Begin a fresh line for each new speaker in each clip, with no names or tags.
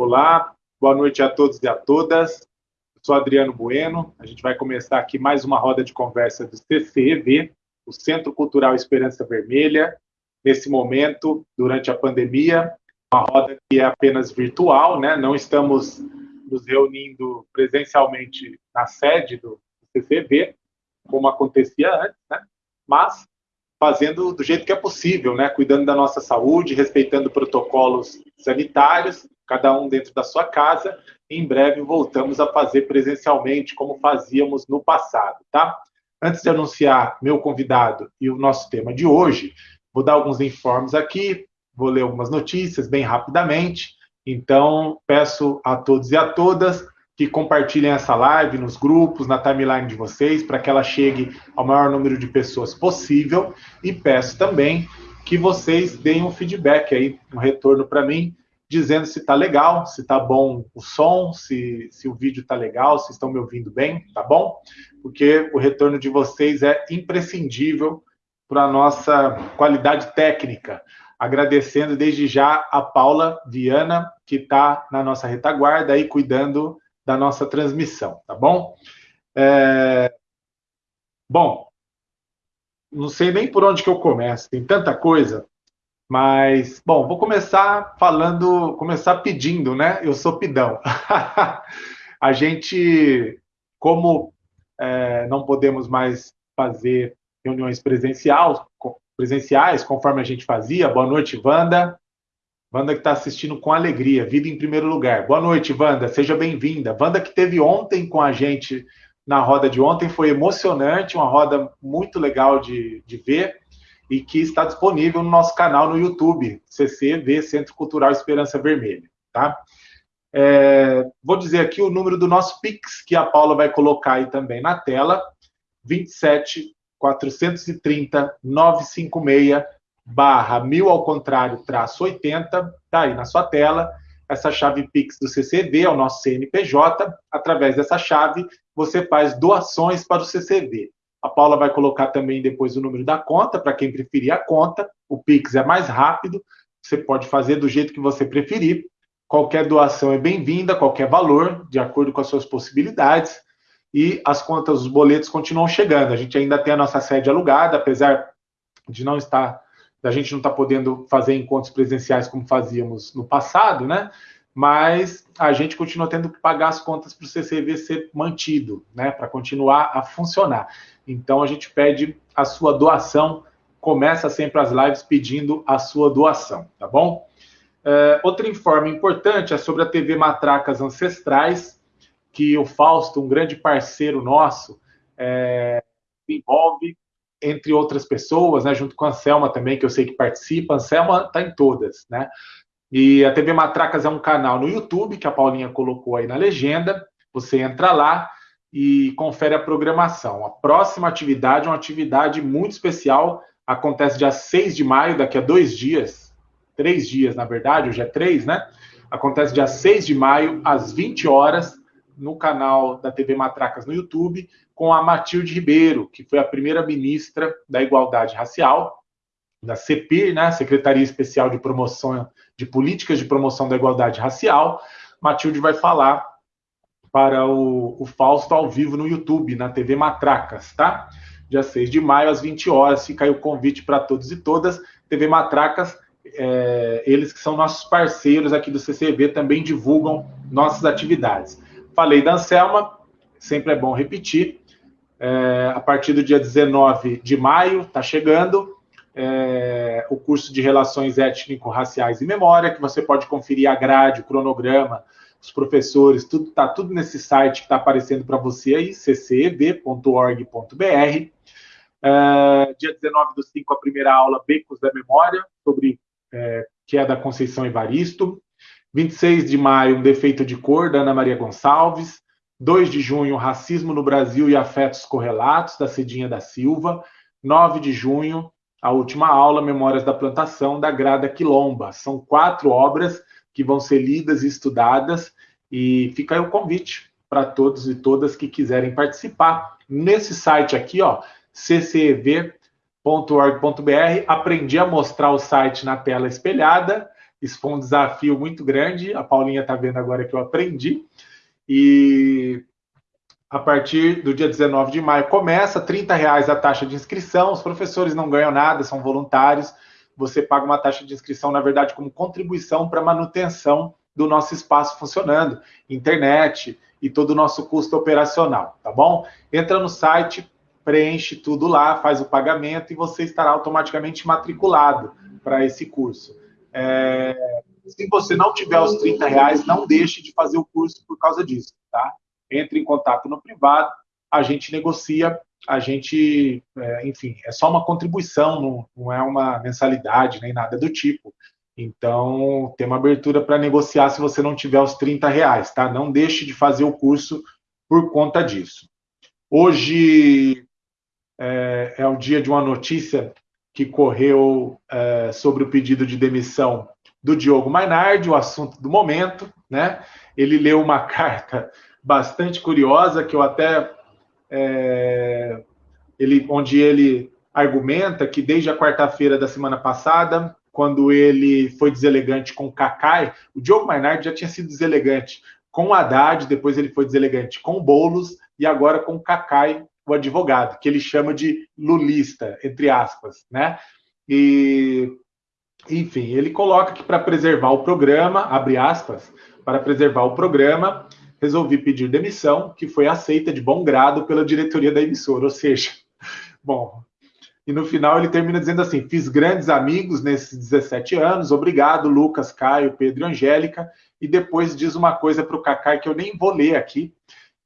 Olá, boa noite a todos e a todas. Eu sou Adriano Bueno. A gente vai começar aqui mais uma roda de conversa do CCEV, o Centro Cultural Esperança Vermelha. Nesse momento, durante a pandemia, uma roda que é apenas virtual, né? Não estamos nos reunindo presencialmente na sede do CCEV, como acontecia antes, né? Mas fazendo do jeito que é possível, né? Cuidando da nossa saúde, respeitando protocolos sanitários, cada um dentro da sua casa. Em breve voltamos a fazer presencialmente, como fazíamos no passado, tá? Antes de anunciar meu convidado e o nosso tema de hoje, vou dar alguns informes aqui, vou ler algumas notícias bem rapidamente. Então, peço a todos e a todas que compartilhem essa live nos grupos, na timeline de vocês, para que ela chegue ao maior número de pessoas possível. E peço também que vocês deem um feedback aí, um retorno para mim, dizendo se está legal, se está bom o som, se, se o vídeo está legal, se estão me ouvindo bem, tá bom? Porque o retorno de vocês é imprescindível para a nossa qualidade técnica. Agradecendo desde já a Paula Viana, que está na nossa retaguarda aí cuidando da nossa transmissão, tá bom? É... Bom, não sei nem por onde que eu começo, tem tanta coisa, mas, bom, vou começar falando, começar pedindo, né? Eu sou pidão. a gente, como é, não podemos mais fazer reuniões presenciais, presenciais, conforme a gente fazia, boa noite, Wanda, Wanda que está assistindo com alegria, vida em primeiro lugar. Boa noite, Wanda, seja bem-vinda. Wanda que teve ontem com a gente na roda de ontem, foi emocionante, uma roda muito legal de, de ver e que está disponível no nosso canal no YouTube, CCV, Centro Cultural Esperança Vermelha, tá? É, vou dizer aqui o número do nosso Pix, que a Paula vai colocar aí também na tela, 27 430 956 barra mil ao contrário, traço 80, tá aí na sua tela, essa chave Pix do CCV, é o nosso CNPJ. Através dessa chave, você faz doações para o CCV. A Paula vai colocar também depois o número da conta, para quem preferir a conta. O Pix é mais rápido, você pode fazer do jeito que você preferir. Qualquer doação é bem-vinda, qualquer valor, de acordo com as suas possibilidades. E as contas, os boletos continuam chegando. A gente ainda tem a nossa sede alugada, apesar de não estar da gente não estar tá podendo fazer encontros presenciais como fazíamos no passado, né? Mas a gente continua tendo que pagar as contas para o CCV ser mantido, né? Para continuar a funcionar. Então a gente pede a sua doação. Começa sempre as lives pedindo a sua doação, tá bom? É, outro informe importante é sobre a TV Matracas Ancestrais, que o Fausto, um grande parceiro nosso, é, envolve entre outras pessoas, né, junto com a Anselma também, que eu sei que participa. A Anselma está em todas, né? E a TV Matracas é um canal no YouTube que a Paulinha colocou aí na legenda. Você entra lá e confere a programação. A próxima atividade é uma atividade muito especial. Acontece dia 6 de maio, daqui a dois dias. Três dias, na verdade, hoje é três, né? Acontece dia 6 de maio, às 20 horas, no canal da TV Matracas no YouTube, com a Matilde Ribeiro, que foi a primeira ministra da Igualdade Racial, da CEPIR, né, Secretaria Especial de Promoção de Políticas de Promoção da Igualdade Racial. Matilde vai falar para o, o Fausto ao vivo no YouTube, na TV Matracas, tá? Dia 6 de maio, às 20 horas, fica aí o convite para todos e todas. TV Matracas, é, eles que são nossos parceiros aqui do CCV, também divulgam nossas atividades. Falei da Anselma, sempre é bom repetir é, a partir do dia 19 de maio, está chegando, é, o curso de Relações Étnico-Raciais e Memória, que você pode conferir a grade, o cronograma, os professores, tudo está tudo nesse site que está aparecendo para você aí, cceb.org.br. É, dia 19 do 5, a primeira aula, Becos da Memória, sobre é, que é da Conceição Evaristo. 26 de maio, um defeito de cor, da Ana Maria Gonçalves. 2 de junho, Racismo no Brasil e Afetos Correlatos, da Cidinha da Silva. 9 de junho, a última aula, Memórias da Plantação, da Grada Quilomba. São quatro obras que vão ser lidas e estudadas, e fica aí o convite para todos e todas que quiserem participar. Nesse site aqui, ó, ccev.org.br, aprendi a mostrar o site na tela espelhada, Isso foi um desafio muito grande. A Paulinha está vendo agora que eu aprendi. E a partir do dia 19 de maio começa, 30 reais a taxa de inscrição. Os professores não ganham nada, são voluntários. Você paga uma taxa de inscrição, na verdade, como contribuição para a manutenção do nosso espaço funcionando, internet e todo o nosso custo operacional, tá bom? Entra no site, preenche tudo lá, faz o pagamento e você estará automaticamente matriculado para esse curso. É, se você não tiver os 30 reais, não deixe de fazer o curso por causa disso, tá? Entre em contato no privado, a gente negocia, a gente, é, enfim, é só uma contribuição, não, não é uma mensalidade nem nada do tipo. Então, tem uma abertura para negociar se você não tiver os 30 reais, tá? Não deixe de fazer o curso por conta disso. Hoje é, é o dia de uma notícia que correu é, sobre o pedido de demissão do Diogo Mainardi, o assunto do momento, né? Ele leu uma carta bastante curiosa que eu até é, ele, onde ele argumenta que desde a quarta-feira da semana passada quando ele foi deselegante com o Kakai, o Diogo Mainardi já tinha sido deselegante com o Haddad, depois ele foi deselegante com o Boulos e agora com o Kakai, o advogado, que ele chama de lulista, entre aspas, né? E, enfim, ele coloca que para preservar o programa, abre aspas, para preservar o programa, resolvi pedir demissão, que foi aceita de bom grado pela diretoria da emissora, ou seja, bom, e no final ele termina dizendo assim: fiz grandes amigos nesses 17 anos, obrigado, Lucas, Caio, Pedro e Angélica. E depois diz uma coisa para o Cacai que eu nem vou ler aqui,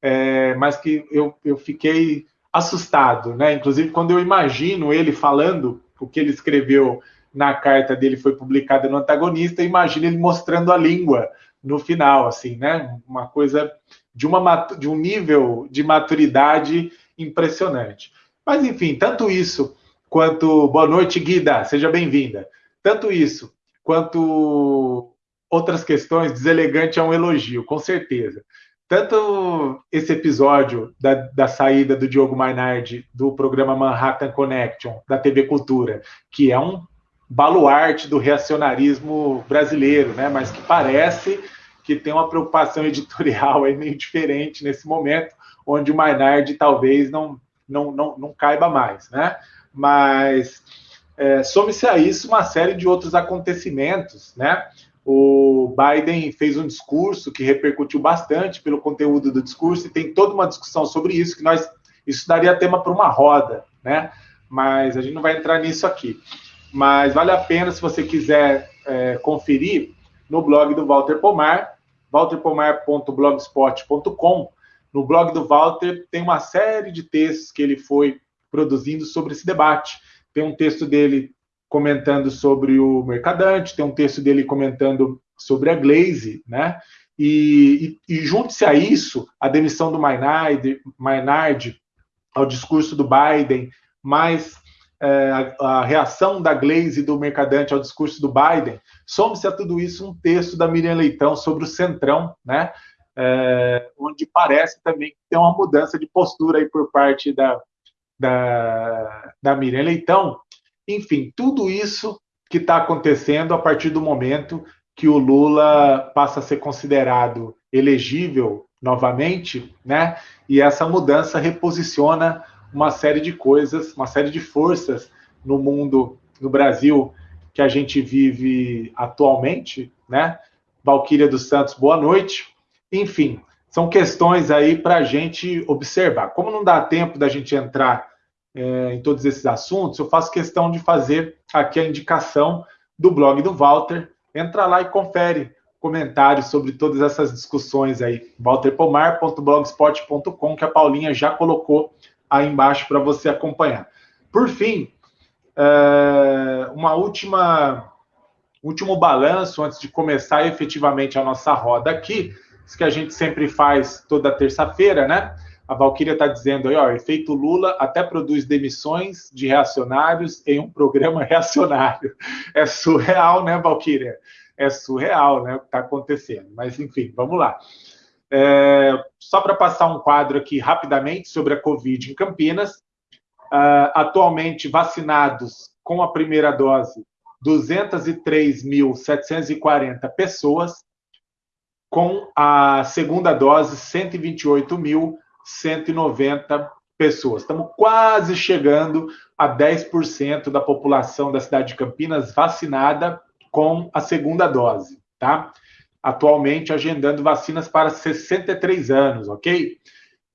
é, mas que eu, eu fiquei assustado, né? Inclusive, quando eu imagino ele falando o que ele escreveu na carta dele foi publicada no antagonista, imagino ele mostrando a língua no final, assim, né? Uma coisa de, uma, de um nível de maturidade impressionante. Mas, enfim, tanto isso quanto boa noite, Guida, seja bem-vinda. Tanto isso quanto outras questões, deselegante é um elogio, com certeza. Tanto esse episódio da, da saída do Diogo Mainardi do programa Manhattan Connection, da TV Cultura, que é um baluarte do reacionarismo brasileiro, né? mas que parece que tem uma preocupação editorial aí meio diferente nesse momento, onde o Mainardi talvez não, não, não, não caiba mais. Né? mas é, some-se a isso uma série de outros acontecimentos, né? O Biden fez um discurso que repercutiu bastante pelo conteúdo do discurso e tem toda uma discussão sobre isso que nós isso daria tema para uma roda, né? Mas a gente não vai entrar nisso aqui. Mas vale a pena se você quiser é, conferir no blog do Walter Pomar, walterpomar.blogspot.com. No blog do Walter tem uma série de textos que ele foi produzindo sobre esse debate. Tem um texto dele comentando sobre o Mercadante, tem um texto dele comentando sobre a Glaze, né? E, e, e junte-se a isso, a demissão do Maynard, Maynard, ao discurso do Biden, mais é, a, reação da Glaze e do Mercadante ao discurso do Biden, some-se a tudo isso um texto da Miriam Leitão sobre o Centrão, né? É, onde parece também ter uma mudança de postura aí por parte da, da, da Miriam Leitão. Enfim, tudo isso que está acontecendo a partir do momento que o Lula passa a ser considerado elegível novamente, né? E essa mudança reposiciona uma série de coisas, uma série de forças no mundo, no Brasil, que a gente vive atualmente, né? Valquíria dos Santos, boa noite. Enfim, são questões aí para a gente observar. Como não dá tempo da gente entrar é, em todos esses assuntos, eu faço questão de fazer aqui a indicação do blog do Walter. Entra lá e confere comentários sobre todas essas discussões aí. walterpomar.blogspot.com, que a Paulinha já colocou aí embaixo para você acompanhar. Por fim, é, uma última último balanço antes de começar efetivamente a nossa roda aqui, isso que a gente sempre faz toda terça-feira, né? A Valquíria está dizendo aí, ó, efeito Lula até produz demissões de reacionários em um programa reacionário. É surreal, né, Valquíria? É surreal, né, o que está acontecendo. Mas, enfim, vamos lá. É, só para passar um quadro aqui rapidamente sobre a Covid em Campinas. Uh, atualmente vacinados com a primeira dose 203.740 pessoas, com a segunda dose, 128.190 pessoas. Estamos quase chegando a 10% da população da cidade de Campinas vacinada com a segunda dose, tá? Atualmente agendando vacinas para 63 anos, ok?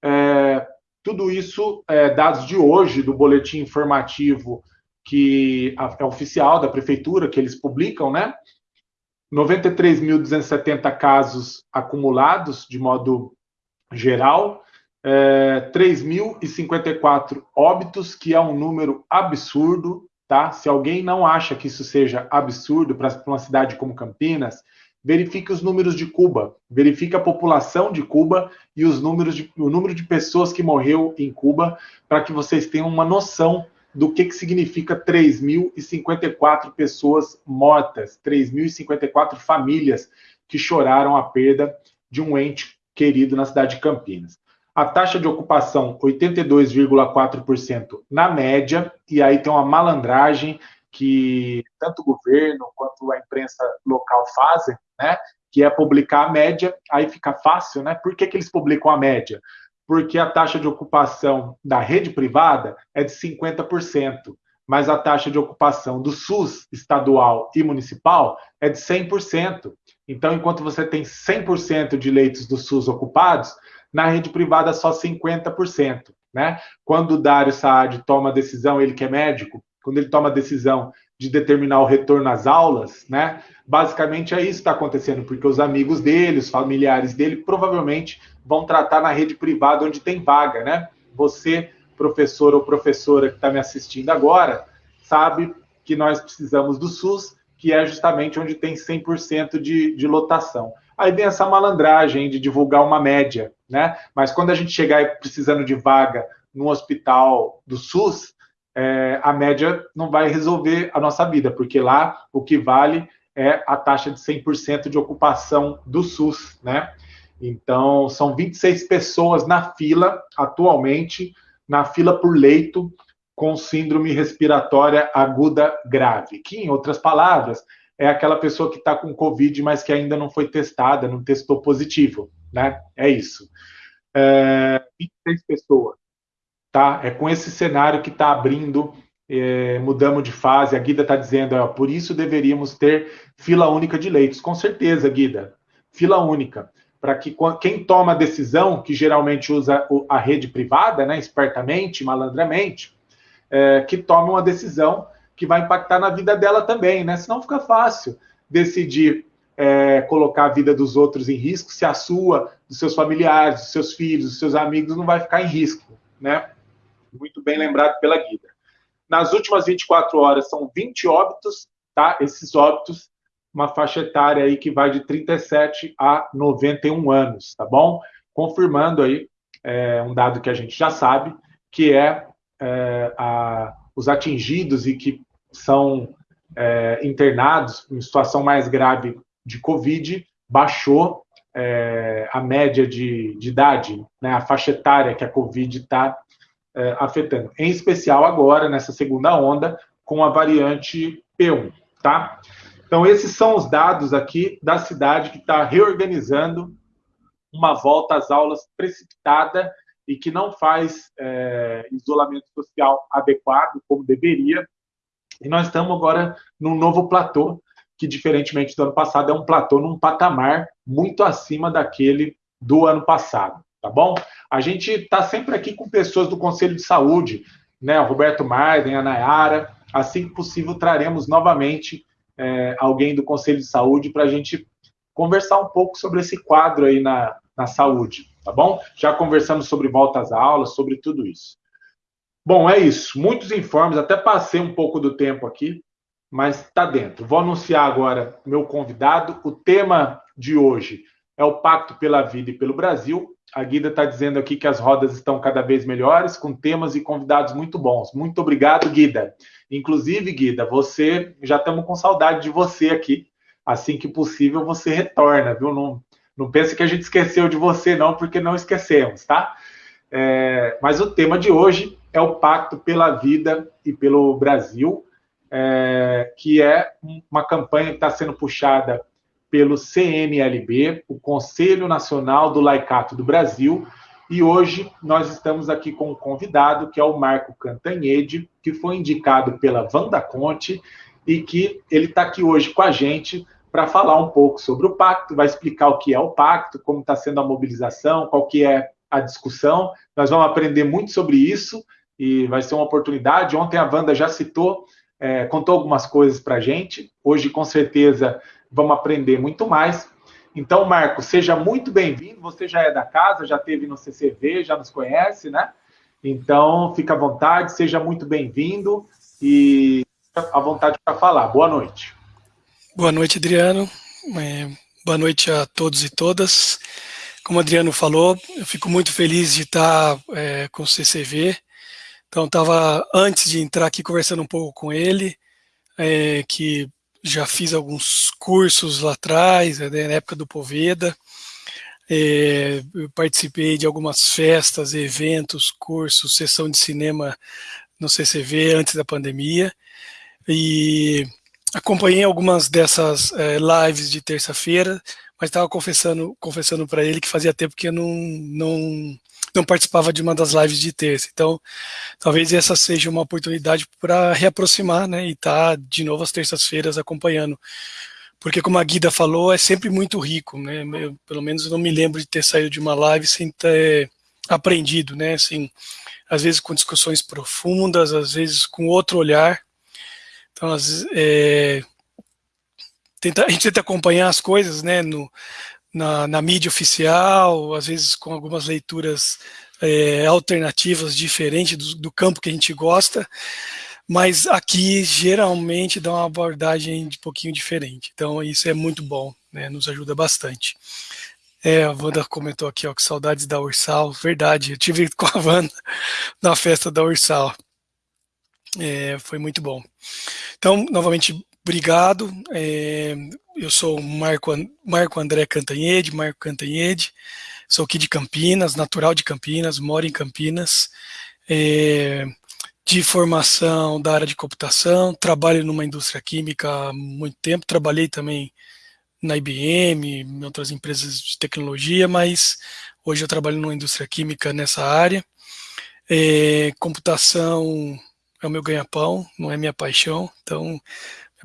É, tudo isso é dados de hoje do boletim informativo que é oficial da prefeitura, que eles publicam, né? 93.270 casos acumulados de modo geral, é, 3.054 óbitos, que é um número absurdo, tá? Se alguém não acha que isso seja absurdo para uma cidade como Campinas, verifique os números de Cuba, verifique a população de Cuba e os números de, o número de pessoas que morreu em Cuba, para que vocês tenham uma noção do que, que significa 3.054 pessoas mortas, 3.054 famílias que choraram a perda de um ente querido na cidade de Campinas. A taxa de ocupação, 82,4% na média, e aí tem uma malandragem que tanto o governo quanto a imprensa local fazem, né? Que é publicar a média, aí fica fácil, né? Por que, que eles publicam a média? Porque a taxa de ocupação da rede privada é de 50%, mas a taxa de ocupação do SUS estadual e municipal é de 100%. Então, enquanto você tem 100% de leitos do SUS ocupados, na rede privada só 50%. Né? Quando o Dário Saad toma a decisão, ele que é médico, quando ele toma a decisão de determinar o retorno às aulas, né? Basicamente é isso que está acontecendo, porque os amigos dele, os familiares dele, provavelmente vão tratar na rede privada onde tem vaga, né? Você, professor ou professora que está me assistindo agora, sabe que nós precisamos do SUS, que é justamente onde tem 100% de, de lotação. Aí vem essa malandragem de divulgar uma média, né? Mas quando a gente chegar precisando de vaga no hospital do SUS, é, a média não vai resolver a nossa vida, porque lá o que vale é a taxa de 100% de ocupação do SUS, né? Então, são 26 pessoas na fila, atualmente, na fila por leito, com síndrome respiratória aguda grave, que, em outras palavras, é aquela pessoa que está com Covid, mas que ainda não foi testada, não testou positivo, né? É isso. É, 26 pessoas, tá? É com esse cenário que está abrindo, é, mudamos de fase. A Guida está dizendo, ó, por isso deveríamos ter fila única de leitos. Com certeza, Guida, fila única. Para que quem toma a decisão, que geralmente usa a rede privada, né, espertamente, malandramente, é, que tome uma decisão que vai impactar na vida dela também, né? Senão fica fácil decidir é, colocar a vida dos outros em risco se a sua, dos seus familiares, dos seus filhos, dos seus amigos não vai ficar em risco, né? Muito bem lembrado pela Guida. Nas últimas 24 horas são 20 óbitos, tá? Esses óbitos, uma faixa etária aí que vai de 37 a 91 anos, tá bom? Confirmando aí é, um dado que a gente já sabe, que é, é a, os atingidos e que são é, internados em situação mais grave de Covid, baixou é, a média de, de idade, né, a faixa etária que a Covid está é, afetando. Em especial agora, nessa segunda onda, com a variante P1, tá? Então, esses são os dados aqui da cidade que está reorganizando uma volta às aulas precipitada e que não faz é, isolamento social adequado como deveria, e nós estamos agora num novo platô, que, diferentemente do ano passado, é um platô num patamar muito acima daquele do ano passado, tá bom? A gente está sempre aqui com pessoas do Conselho de Saúde, né? O Roberto Marden, a Nayara. Assim que possível, traremos novamente é, alguém do Conselho de Saúde para a gente conversar um pouco sobre esse quadro aí na, na saúde, tá bom? Já conversamos sobre volta às aulas, sobre tudo isso. Bom, é isso. Muitos informes, até passei um pouco do tempo aqui, mas está dentro. Vou anunciar agora meu convidado. O tema de hoje é o Pacto pela Vida e pelo Brasil. A Guida está dizendo aqui que as rodas estão cada vez melhores, com temas e convidados muito bons. Muito obrigado, Guida. Inclusive, Guida, você já estamos com saudade de você aqui. Assim que possível, você retorna, viu? Não, não pense que a gente esqueceu de você, não, porque não esquecemos, tá? É, mas o tema de hoje é o Pacto pela Vida e pelo Brasil, é, que é uma campanha que está sendo puxada pelo CNLB, o Conselho Nacional do Laicato do Brasil, e hoje nós estamos aqui com um convidado, que é o Marco Cantanhede, que foi indicado pela Vanda Conte e que ele está aqui hoje com a gente para falar um pouco sobre o pacto, vai explicar o que é o pacto, como está sendo a mobilização, qual que é a discussão. Nós vamos aprender muito sobre isso e vai ser uma oportunidade. Ontem a Wanda já citou, é, contou algumas coisas para a gente. Hoje, com certeza, vamos aprender muito mais. Então, Marco, seja muito bem-vindo. Você já é da casa, já teve no CCV, já nos conhece, né? Então, fica à vontade, seja muito bem-vindo e à vontade para falar. Boa noite.
Boa noite, Adriano. É, boa noite a todos e todas. Como o Adriano falou, eu fico muito feliz de estar é, com o CCV. Então, estava, antes de entrar aqui, conversando um pouco com ele, é, que já fiz alguns cursos lá atrás, né, na época do Poveda. É, participei de algumas festas, eventos, cursos, sessão de cinema no CCV antes da pandemia. E acompanhei algumas dessas é, lives de terça-feira, mas estava confessando confessando para ele que fazia tempo que eu não, não, não participava de uma das lives de terça. Então, talvez essa seja uma oportunidade para reaproximar né, e estar tá de novo às terças-feiras acompanhando. Porque, como a Guida falou, é sempre muito rico. Né? Eu, pelo menos eu não me lembro de ter saído de uma live sem ter aprendido. Né? Assim, às vezes com discussões profundas, às vezes com outro olhar. Então, às, é, tenta, a gente tenta acompanhar as coisas né, no, na, na mídia oficial, às vezes com algumas leituras é, alternativas diferentes do, do, campo que a gente gosta, mas aqui geralmente dá uma abordagem de um pouquinho diferente. Então isso é muito bom, né, nos ajuda bastante. É, a Wanda comentou aqui, ó, que saudades da Ursal. Verdade, eu tive com a Wanda na festa da Ursal. É, foi muito bom. Então, novamente, obrigado. É, eu sou Marco, Marco André Cantanhede, Marco Cantanhede, sou aqui de Campinas, natural de Campinas, moro em Campinas, é, de formação da área de computação, trabalho numa indústria química há muito tempo, trabalhei também na IBM, em outras empresas de tecnologia, mas hoje eu trabalho numa indústria química nessa área. É, computação é o meu ganha-pão, não é minha paixão, então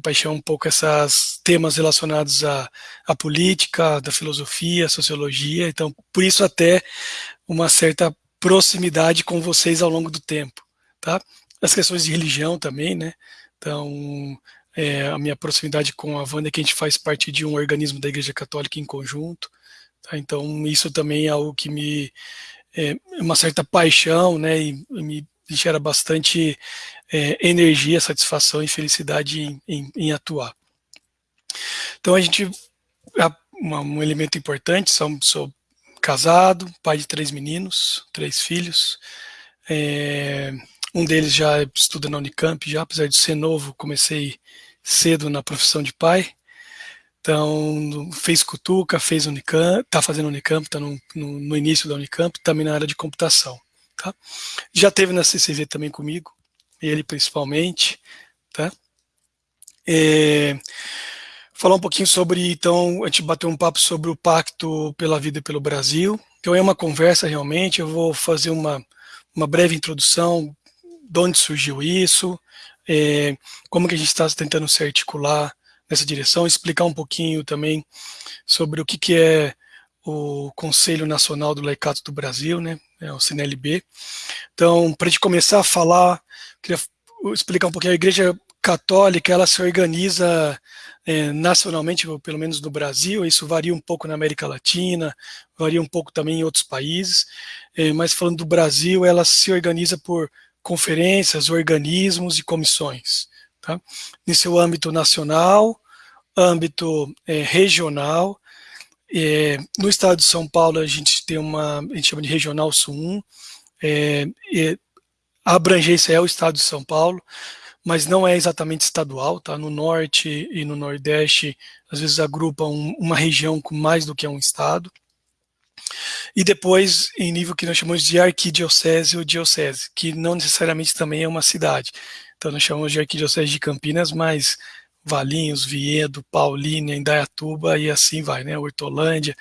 paixão um pouco esses temas relacionados à, à política, da filosofia, sociologia, então por isso até uma certa proximidade com vocês ao longo do tempo, tá? As questões de religião também, né? Então, é, a minha proximidade com a Wanda é que a gente faz parte de um organismo da Igreja Católica em conjunto, tá? Então, isso também é algo que me... É uma certa paixão, né? E me gera bastante é, energia, satisfação e felicidade em, em, em atuar. Então a gente, um elemento importante, sou, sou, casado, pai de três meninos, três filhos, é, um deles já estuda na Unicamp, já apesar de ser novo, comecei cedo na profissão de pai, então fez Cutuca, fez Unicamp, está fazendo Unicamp, está no, no, no início da Unicamp, também na área de computação. Tá? Já teve na CCV também comigo, ele principalmente. Tá? É, falar um pouquinho sobre, então, a gente bateu um papo sobre o Pacto pela Vida e pelo Brasil. Então é uma conversa realmente, eu vou fazer uma, uma breve introdução de onde surgiu isso, é, como que a gente está tentando se articular nessa direção, explicar um pouquinho também sobre o que, que é o Conselho Nacional do Laicato do Brasil, né, é o CNLB. Então, para a gente começar a falar, queria explicar um pouquinho, a Igreja Católica, ela se organiza é, nacionalmente, pelo menos no Brasil, isso varia um pouco na América Latina, varia um pouco também em outros países, é, mas falando do Brasil, ela se organiza por conferências, organismos e comissões. Tá? Em seu âmbito nacional, âmbito é, regional é, no estado de São Paulo, a gente tem uma, a gente chama de Regional Sul 1, é, a abrangência é o estado de São Paulo, mas não é exatamente estadual, tá? No norte e no nordeste, às vezes agrupam uma região com mais do que um estado. E depois, em nível que nós chamamos de arquidiocese ou diocese, que não necessariamente também é uma cidade. Então nós chamamos de Arquidiocese de Campinas, mas Valinhos, Viedo, Paulínia, Indaiatuba e assim vai, né? Hortolândia,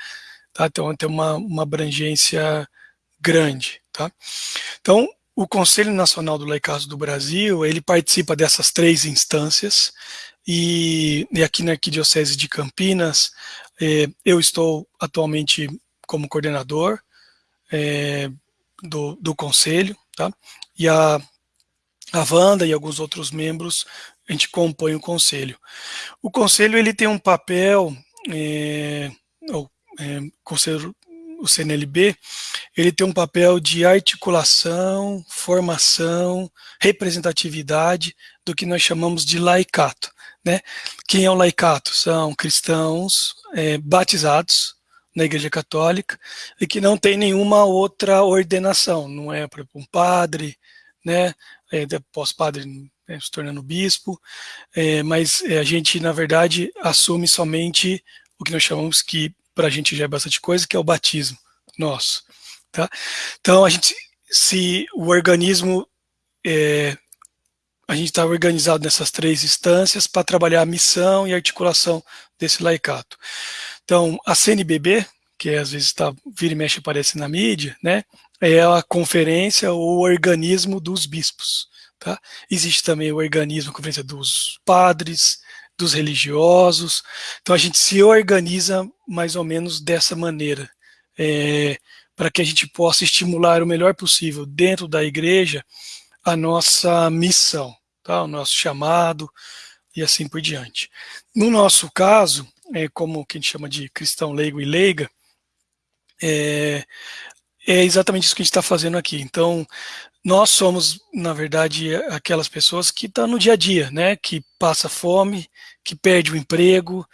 tá? Então tem uma, uma abrangência grande, tá? Então o Conselho Nacional do Laicato do Brasil, ele participa dessas três instâncias e, e aqui na Arquidiocese de Campinas, eh, eu estou atualmente como coordenador eh, do, do Conselho, tá? E a, a Wanda e alguns outros membros, a gente compõe o Conselho. O Conselho, ele tem um papel, é, o, é, conselho, o CNLB, ele tem um papel de articulação, formação, representatividade do que nós chamamos de laicato. Né? Quem é o laicato? São cristãos é, batizados na Igreja Católica e que não tem nenhuma outra ordenação, não é para um padre, né, é, pós-padre né, se tornando bispo, é, mas é, a gente, na verdade, assume somente o que nós chamamos que, para a gente já é bastante coisa, que é o batismo nosso. Tá? Então, a gente, se o organismo, é, a gente está organizado nessas três instâncias para trabalhar a missão e a articulação desse laicato. Então, a CNBB, que às vezes está vira e mexe aparece na mídia, né, é a conferência ou organismo dos bispos. Tá? Existe também o organismo, conferência dos padres, dos religiosos. Então a gente se organiza mais ou menos dessa maneira, é, para que a gente possa estimular o melhor possível dentro da igreja a nossa missão, tá? o nosso chamado e assim por diante. No nosso caso, é, como que a gente chama de cristão leigo e leiga, é, é exatamente isso que a gente está fazendo aqui. Então, nós somos, na verdade, aquelas pessoas que estão tá no dia a dia, né? Que passa fome, que perde o emprego,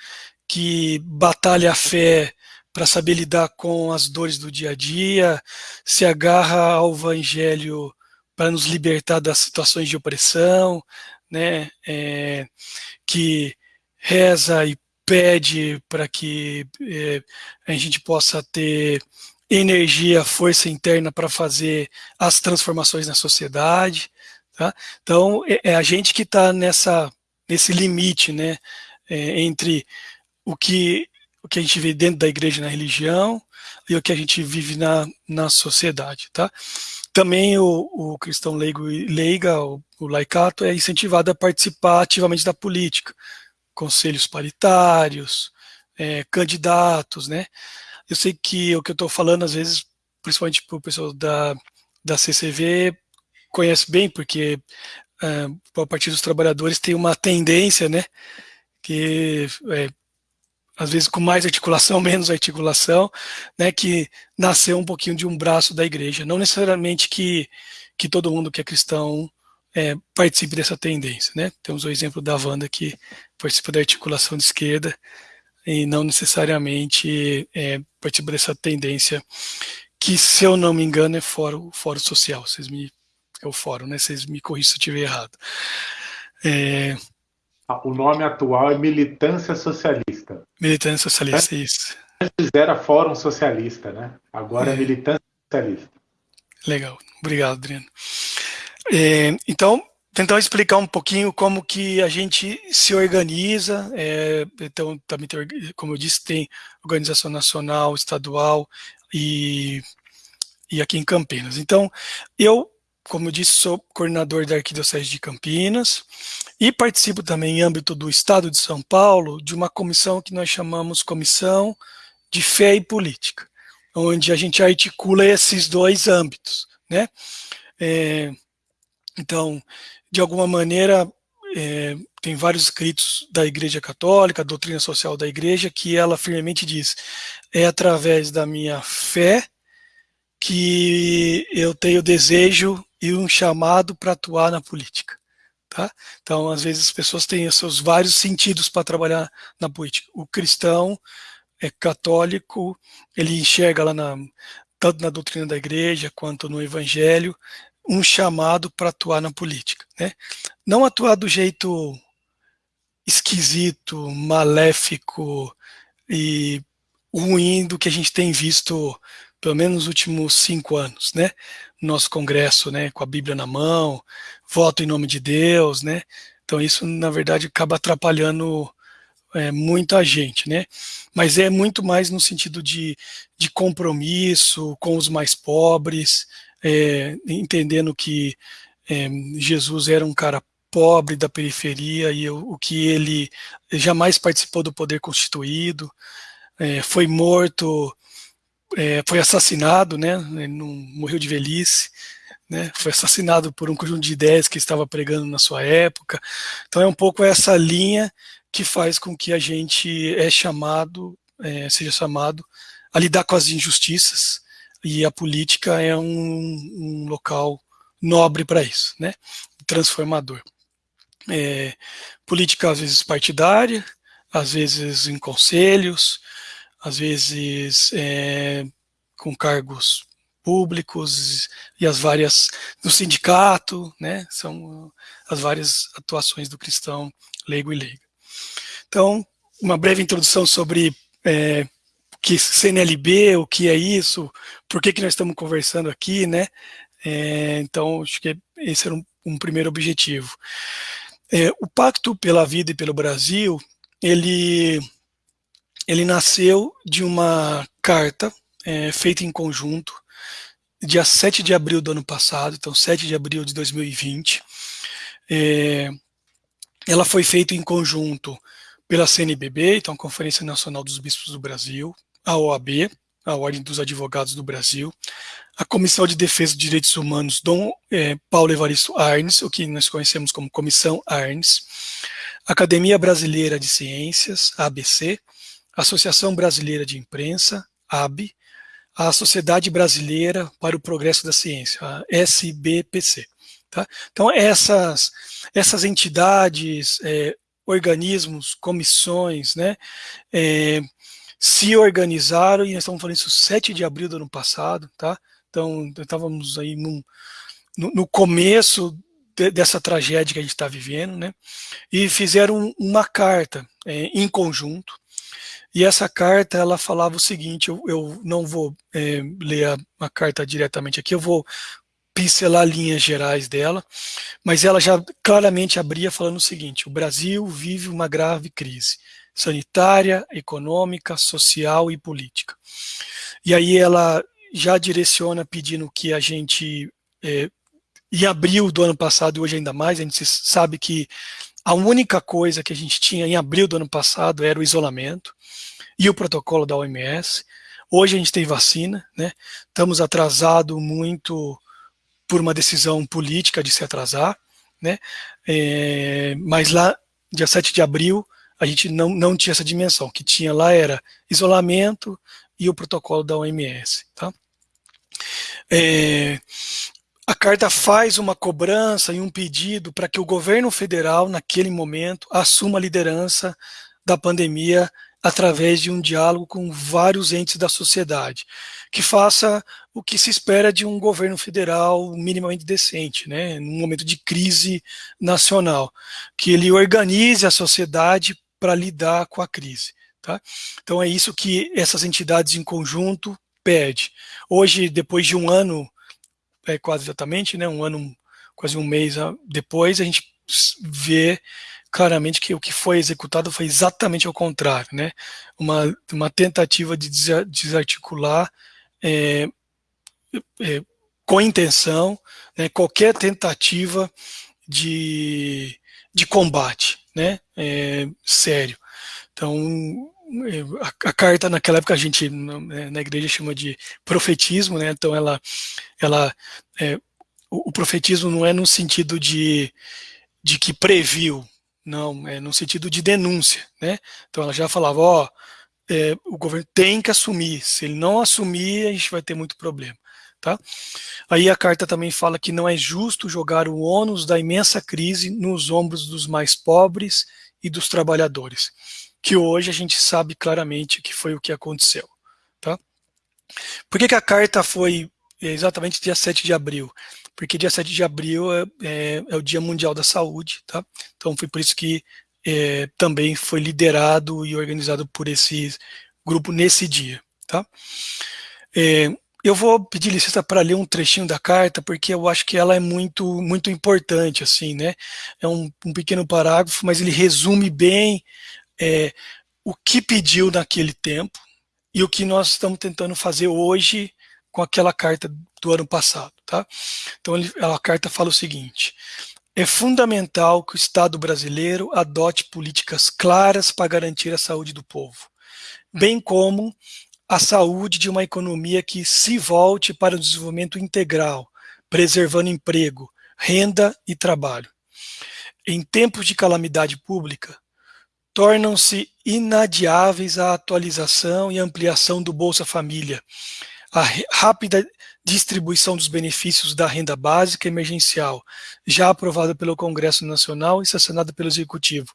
que batalha a fé para saber lidar com as dores do dia a dia, se agarra ao evangelho para nos libertar das situações de opressão, né? É, que reza e pede para que é, a gente possa ter energia, força interna para fazer as transformações na sociedade. Tá? Então, é, é a gente que está nesse limite né, é, entre o que, o que a gente vê dentro da igreja na religião e o que a gente vive na, na sociedade. Tá? Também o, o cristão leigo e leiga, o, o laicato, é incentivado a participar ativamente da política conselhos paritários, é, candidatos, né? Eu sei que o que eu estou falando, às vezes, principalmente para o pessoal da, da CCV, conhece bem, porque é, o dos Trabalhadores tem uma tendência, né? Que é, às vezes com mais articulação, menos articulação, né, que nasceu um pouquinho de um braço da igreja. Não necessariamente que, que todo mundo que é cristão é, participe dessa tendência. Né? Temos o exemplo da Wanda que participa da articulação de esquerda e não necessariamente é, participa dessa tendência que, se eu não me engano, é fórum, fórum social. Vocês me, é o fórum, né? Vocês me corrigem se eu estiver errado. É...
O nome atual é Militância Socialista.
Militância Socialista, Antes, isso.
Antes era Fórum Socialista, né? Agora é, é Militância Socialista.
Legal, obrigado, Adriano. É, então, tentar explicar um pouquinho como que a gente se organiza, é, então também tem, como eu disse, tem organização nacional, estadual e, e aqui em Campinas. Então, eu, como eu disse, sou coordenador da Arquidiocese de Campinas e participo também em âmbito do Estado de São Paulo de uma comissão que nós chamamos Comissão de Fé e Política, onde a gente articula esses dois âmbitos, né? É, então, de alguma maneira, é, tem vários escritos da Igreja Católica, doutrina social da Igreja, que ela firmemente diz: é através da minha fé que eu tenho desejo e um chamado para atuar na política. Tá? Então, às vezes, as pessoas têm seus vários sentidos para trabalhar na política. O cristão é católico, ele enxerga lá na, tanto na doutrina da igreja quanto no evangelho, um chamado para atuar na política. Né? Não atuar do jeito esquisito, maléfico e ruim do que a gente tem visto pelo menos nos últimos cinco anos, né? Nosso congresso, né? Com a Bíblia na mão, voto em nome de Deus, né? Então isso, na verdade, acaba atrapalhando é, muita gente, né? Mas é muito mais no sentido de, de compromisso com os mais pobres, é, entendendo que é, Jesus era um cara pobre da periferia e o, o que ele jamais participou do poder constituído, é, foi morto, é, foi assassinado, né, não morreu de velhice, né, foi assassinado por um conjunto de ideias que estava pregando na sua época. Então é um pouco essa linha que faz com que a gente é chamado, é, seja chamado a lidar com as injustiças, e a política é um, um local nobre para isso, né, transformador. É, política às vezes partidária, às vezes em conselhos, às vezes é, com cargos públicos e as várias do sindicato, né? São as várias atuações do cristão leigo e leiga. Então, uma breve introdução sobre é, o que CNLB, o que é isso, por que, que nós estamos conversando aqui, né? É, então, acho que esse era um, um primeiro objetivo. É, o Pacto pela Vida e pelo Brasil, ele, ele nasceu de uma carta é, feita em conjunto, dia 7 de abril do ano passado, então 7 de abril de 2020. É, ela foi feita em conjunto pela CNBB, então Conferência Nacional dos Bispos do Brasil, a OAB, a Ordem dos Advogados do Brasil, a Comissão de Defesa dos Direitos Humanos, Dom é, Paulo Evaristo Arnes, o que nós conhecemos como Comissão Arnes, Academia Brasileira de Ciências, ABC, Associação Brasileira de Imprensa, AB, a Sociedade Brasileira para o Progresso da Ciência, a SBPC. Tá? Então, essas, essas entidades, é, organismos, comissões, né, é, se organizaram, e nós estamos falando isso 7 de abril do ano passado, tá? Então, estávamos aí num, no, no, começo de, dessa tragédia que a gente está vivendo, né? E fizeram uma carta é, em conjunto. E essa carta, ela falava o seguinte, eu, eu não vou é, ler a, a carta diretamente aqui, eu vou pincelar linhas gerais dela, mas ela já claramente abria falando o seguinte, o Brasil vive uma grave crise sanitária, econômica, social e política. E aí ela já direciona pedindo que a gente, é, em abril do ano passado e hoje ainda mais, a gente sabe que a única coisa que a gente tinha em abril do ano passado era o isolamento e o protocolo da OMS. Hoje a gente tem vacina, né? Estamos atrasados muito por uma decisão política de se atrasar, né? É, mas lá, dia 7 de abril, a gente não, não tinha essa dimensão. O que tinha lá era isolamento, e o protocolo da OMS. Tá? É, a carta faz uma cobrança e um pedido para que o governo federal, naquele momento, assuma a liderança da pandemia através de um diálogo com vários entes da sociedade, que faça o que se espera de um governo federal minimamente decente, né, num momento de crise nacional, que ele organize a sociedade para lidar com a crise. Tá? Então é isso que essas entidades em conjunto pede. Hoje, depois de um ano, é quase exatamente, né, um ano, quase um mês depois, a gente vê claramente que o que foi executado foi exatamente ao contrário, né? Uma, uma tentativa de desarticular é, é, com intenção né, qualquer tentativa de, de combate, né? É, sério. Então, a, a, carta naquela época a gente na, na, igreja chama de profetismo, né? Então ela, ela, é, o, o, profetismo não é no sentido de, de que previu, não, é no sentido de denúncia, né? Então ela já falava, ó, é, o governo tem que assumir, se ele não assumir a gente vai ter muito problema. Tá? Aí a carta também fala que não é justo jogar o ônus da imensa crise nos ombros dos mais pobres e dos trabalhadores que hoje a gente sabe claramente que foi o que aconteceu. Tá? Por que, que a carta foi exatamente dia 7 de abril? Porque dia 7 de abril é, é, é o Dia Mundial da Saúde, tá? então foi por isso que é, também foi liderado e organizado por esse grupo nesse dia. Tá? É, eu vou pedir licença para ler um trechinho da carta, porque eu acho que ela é muito, muito importante, assim, né? É um, um pequeno parágrafo, mas ele resume bem é, o que pediu naquele tempo e o que nós estamos tentando fazer hoje com aquela carta do ano passado, tá? Então, ele, a carta fala o seguinte, é fundamental que o Estado brasileiro adote políticas claras para garantir a saúde do povo, bem como a saúde de uma economia que se volte para o desenvolvimento integral, preservando emprego, renda e trabalho. Em tempos de calamidade pública, tornam-se inadiáveis a atualização e ampliação do Bolsa Família, a rápida distribuição dos benefícios da renda básica emergencial, já aprovada pelo Congresso Nacional e sancionada pelo Executivo.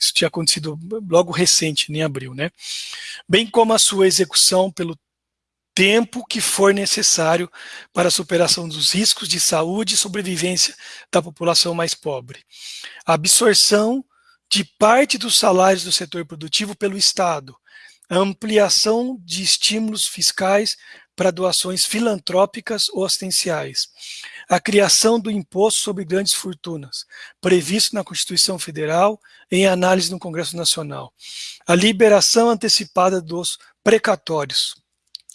Isso tinha acontecido logo recente, em abril, né? Bem como a sua execução pelo tempo que for necessário para a superação dos riscos de saúde e sobrevivência da população mais pobre. A absorção de parte dos salários do setor produtivo pelo Estado, a ampliação de estímulos fiscais para doações filantrópicas ou assistenciais. A criação do imposto sobre grandes fortunas, previsto na Constituição Federal em análise no Congresso Nacional. A liberação antecipada dos precatórios.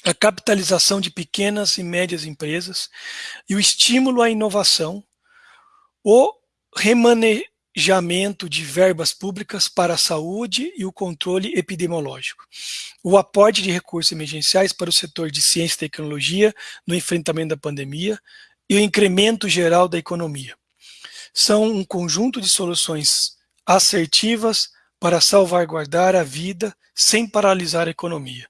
A capitalização de pequenas e médias empresas e o estímulo à inovação. O remane planejamento de verbas públicas para a saúde e o controle epidemiológico. O aporte de recursos emergenciais para o setor de ciência e tecnologia no enfrentamento da pandemia e o incremento geral da economia. São um conjunto de soluções assertivas para salvaguardar a vida sem paralisar a economia.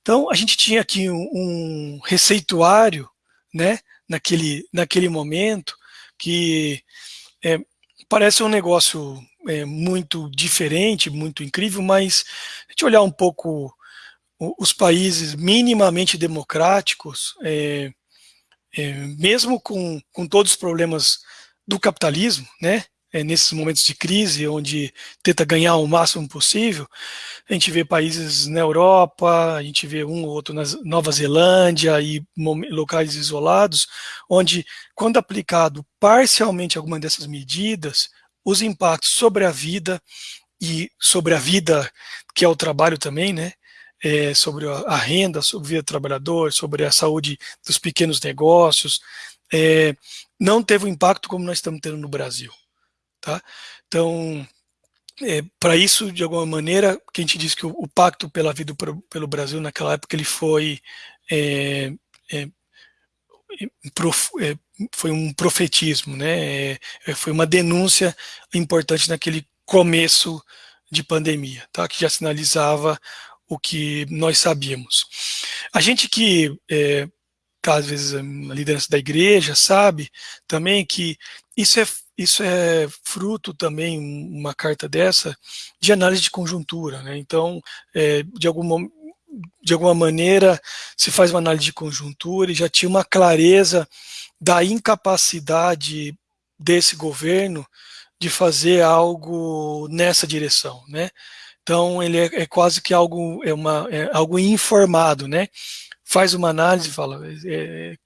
Então, a gente tinha aqui um, um receituário, né, naquele, naquele momento, que é, parece um negócio é, muito diferente, muito incrível, mas a gente olhar um pouco os países minimamente democráticos, é, é, mesmo com, com todos os problemas do capitalismo, né, é, nesses momentos de crise, onde tenta ganhar o máximo possível, a gente vê países na Europa, a gente vê um ou outro na Nova Zelândia e locais isolados, onde, quando aplicado parcialmente alguma dessas medidas, os impactos sobre a vida e sobre a vida, que é o trabalho também, né, é, sobre a renda, sobre a vida do trabalhador, sobre a saúde dos pequenos negócios, é, não teve o impacto como nós estamos tendo no Brasil. Tá? Então, é, para isso, de alguma maneira, que a gente diz que o, o pacto pela vida pro, pelo Brasil, naquela época, ele foi, é, é, prof, é, foi um profetismo, né? É, foi uma denúncia importante naquele começo de pandemia, tá? que já sinalizava o que nós sabíamos. A gente que é, tá, às vezes a liderança da igreja sabe também que isso é isso é fruto também, uma carta dessa, de análise de conjuntura. Né? Então, é, de, alguma, de alguma maneira, se faz uma análise de conjuntura e já tinha uma clareza da incapacidade desse governo de fazer algo nessa direção. Né? Então, ele é, é quase que algo, é uma, é algo informado, né? faz uma análise e fala, é,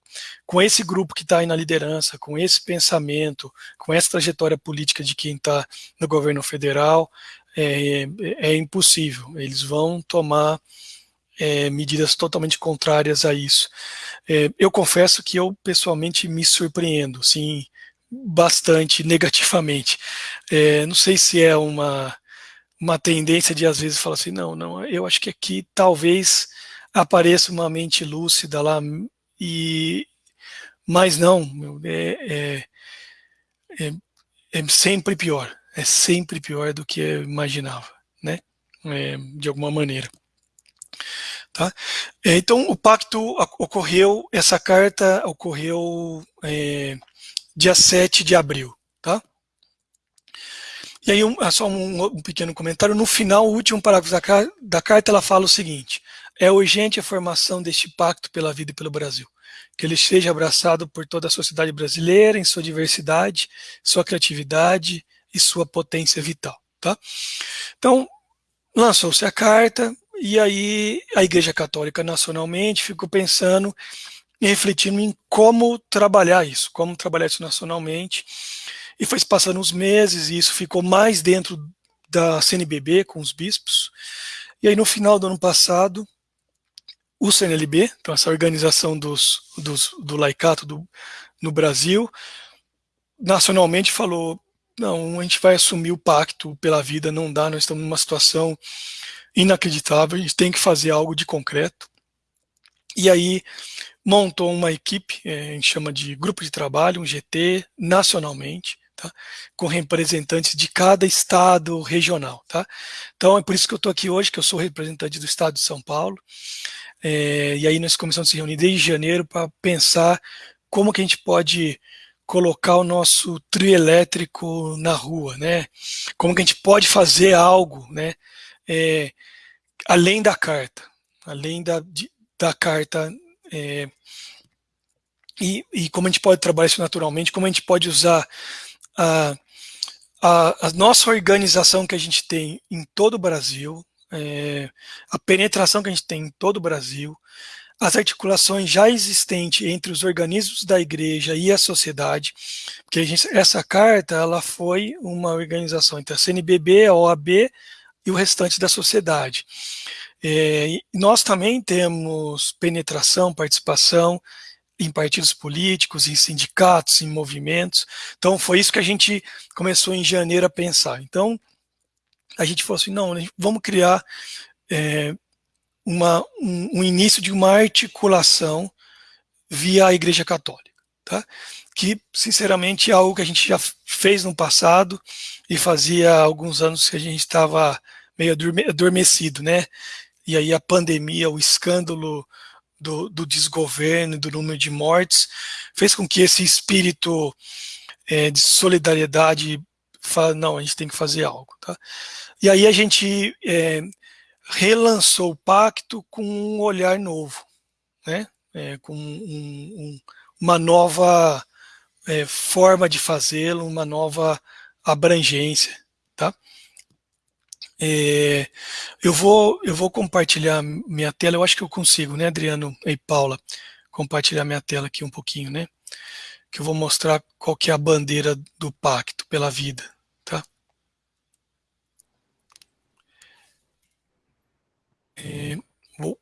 com esse grupo que está aí na liderança, com esse pensamento, com essa trajetória política de quem está no governo federal, é, é, impossível. Eles vão tomar é, medidas totalmente contrárias a isso. É, eu confesso que eu pessoalmente me surpreendo, sim, bastante negativamente. É, não sei se é uma uma tendência de às vezes falar assim, não, não, eu acho que aqui talvez apareça uma mente lúcida lá e mas não, é, é, é, é, sempre pior, é sempre pior do que eu imaginava, né? É, de alguma maneira. Tá? É, então, o pacto ocorreu, essa carta ocorreu é, dia 7 de abril, tá? E aí, um, só um, um, pequeno comentário, no final, o último parágrafo da, da carta, ela fala o seguinte, é urgente a formação deste pacto pela vida e pelo Brasil que ele seja abraçado por toda a sociedade brasileira em sua diversidade, sua criatividade e sua potência vital. Tá? Então, lançou-se a carta, e aí a Igreja Católica nacionalmente ficou pensando e refletindo em como trabalhar isso, como trabalhar isso nacionalmente. E foi passando uns meses e isso ficou mais dentro da CNBB com os bispos. E aí no final do ano passado, o CNLB, então essa organização dos, dos, do laicato do, no Brasil, nacionalmente falou, não, a gente vai assumir o pacto pela vida, não dá, nós estamos numa situação inacreditável, a gente tem que fazer algo de concreto. E aí montou uma equipe, é, a gente chama de grupo de trabalho, um GT, nacionalmente, tá? com representantes de cada estado regional. Tá? Então é por isso que eu estou aqui hoje, que eu sou representante do estado de São Paulo, é, e aí nós começamos a se reunir desde janeiro para pensar como que a gente pode colocar o nosso trio elétrico na rua, né? Como que a gente pode fazer algo, né? É, além da carta, além da, de, da carta, é, e, e, como a gente pode trabalhar isso naturalmente, como a gente pode usar a, a, a nossa organização que a gente tem em todo o Brasil, é, a penetração que a gente tem em todo o Brasil, as articulações já existentes entre os organismos da igreja e a sociedade, porque a gente, essa carta ela foi uma organização entre a CNBB, a OAB e o restante da sociedade. É, nós também temos penetração, participação em partidos políticos, em sindicatos, em movimentos. Então foi isso que a gente começou em janeiro a pensar. Então a gente falou assim, não, vamos criar é, uma, um, um, início de uma articulação via a Igreja Católica, tá? que sinceramente é algo que a gente já fez no passado e fazia alguns anos que a gente estava meio adormecido, né? E aí a pandemia, o escândalo do, do desgoverno, do número de mortes, fez com que esse espírito é, de solidariedade fala, não, a gente tem que fazer algo, tá? E aí a gente é, relançou o pacto com um olhar novo, né? É, com um, um, uma nova é, forma de fazê-lo, uma nova abrangência, tá? É, eu vou eu vou compartilhar minha tela. Eu acho que eu consigo, né, Adriano e Paula, compartilhar minha tela aqui um pouquinho, né? Que eu vou mostrar qual que é a bandeira do pacto pela vida, tá? É, vou,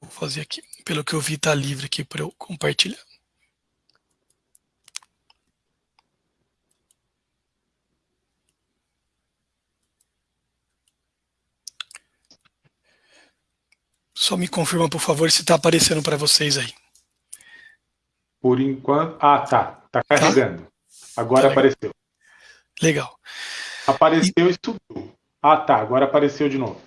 vou fazer aqui. Pelo que eu vi, está livre aqui para eu compartilhar. Só me confirma, por favor, se está aparecendo para vocês aí.
Por enquanto... Ah, tá. Está carregando. Tá? Agora tá apareceu.
Legal.
Apareceu e... e subiu. Ah, tá. Agora apareceu de novo.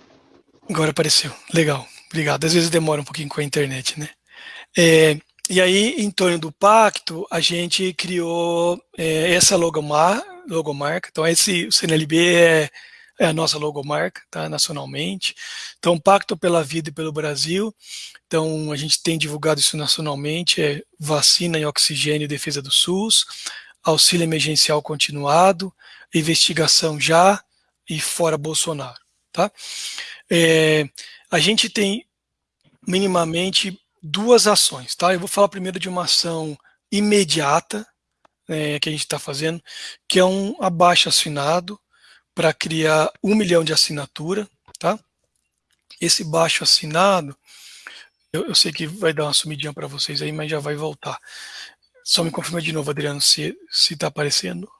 Agora apareceu. Legal. Obrigado. Às vezes demora um pouquinho com a internet, né? É, e aí, em torno do pacto, a gente criou é, essa logomar, logomarca. Então, esse o CNLB é é a nossa logomarca, tá, nacionalmente. Então, Pacto pela Vida e pelo Brasil. Então, a gente tem divulgado isso nacionalmente, é vacina e oxigênio e defesa do SUS, auxílio emergencial continuado, investigação já e fora Bolsonaro, tá? É, a gente tem minimamente duas ações, tá? Eu vou falar primeiro de uma ação imediata, é, que a gente está fazendo, que é um abaixo assinado, para criar um milhão de assinatura, tá? Esse baixo assinado, eu, eu sei que vai dar uma sumidinha para vocês aí, mas já vai voltar. Só me confirma de novo, Adriano, se está aparecendo.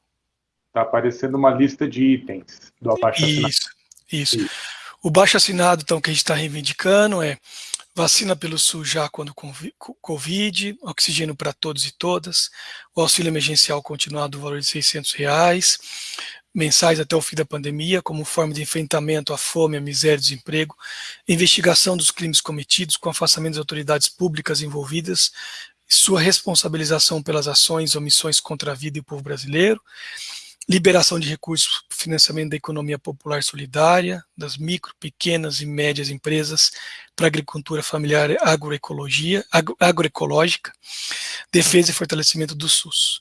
Está aparecendo uma lista de itens do abaixo
assinado. Isso, isso. isso. O baixo assinado, então, que a gente está reivindicando é vacina pelo SUS já quando Covid, oxigênio para todos e todas, o auxílio emergencial continuado do valor de 600 reais, mensais até o fim da pandemia, como forma de enfrentamento à fome, à miséria e desemprego, investigação dos crimes cometidos com afastamento das autoridades públicas envolvidas, sua responsabilização pelas ações e omissões contra a vida e o povo brasileiro, liberação de recursos para o financiamento da economia popular solidária, das micro, pequenas e médias empresas para agricultura familiar agroecologia, agro, agroecológica, defesa e fortalecimento do SUS.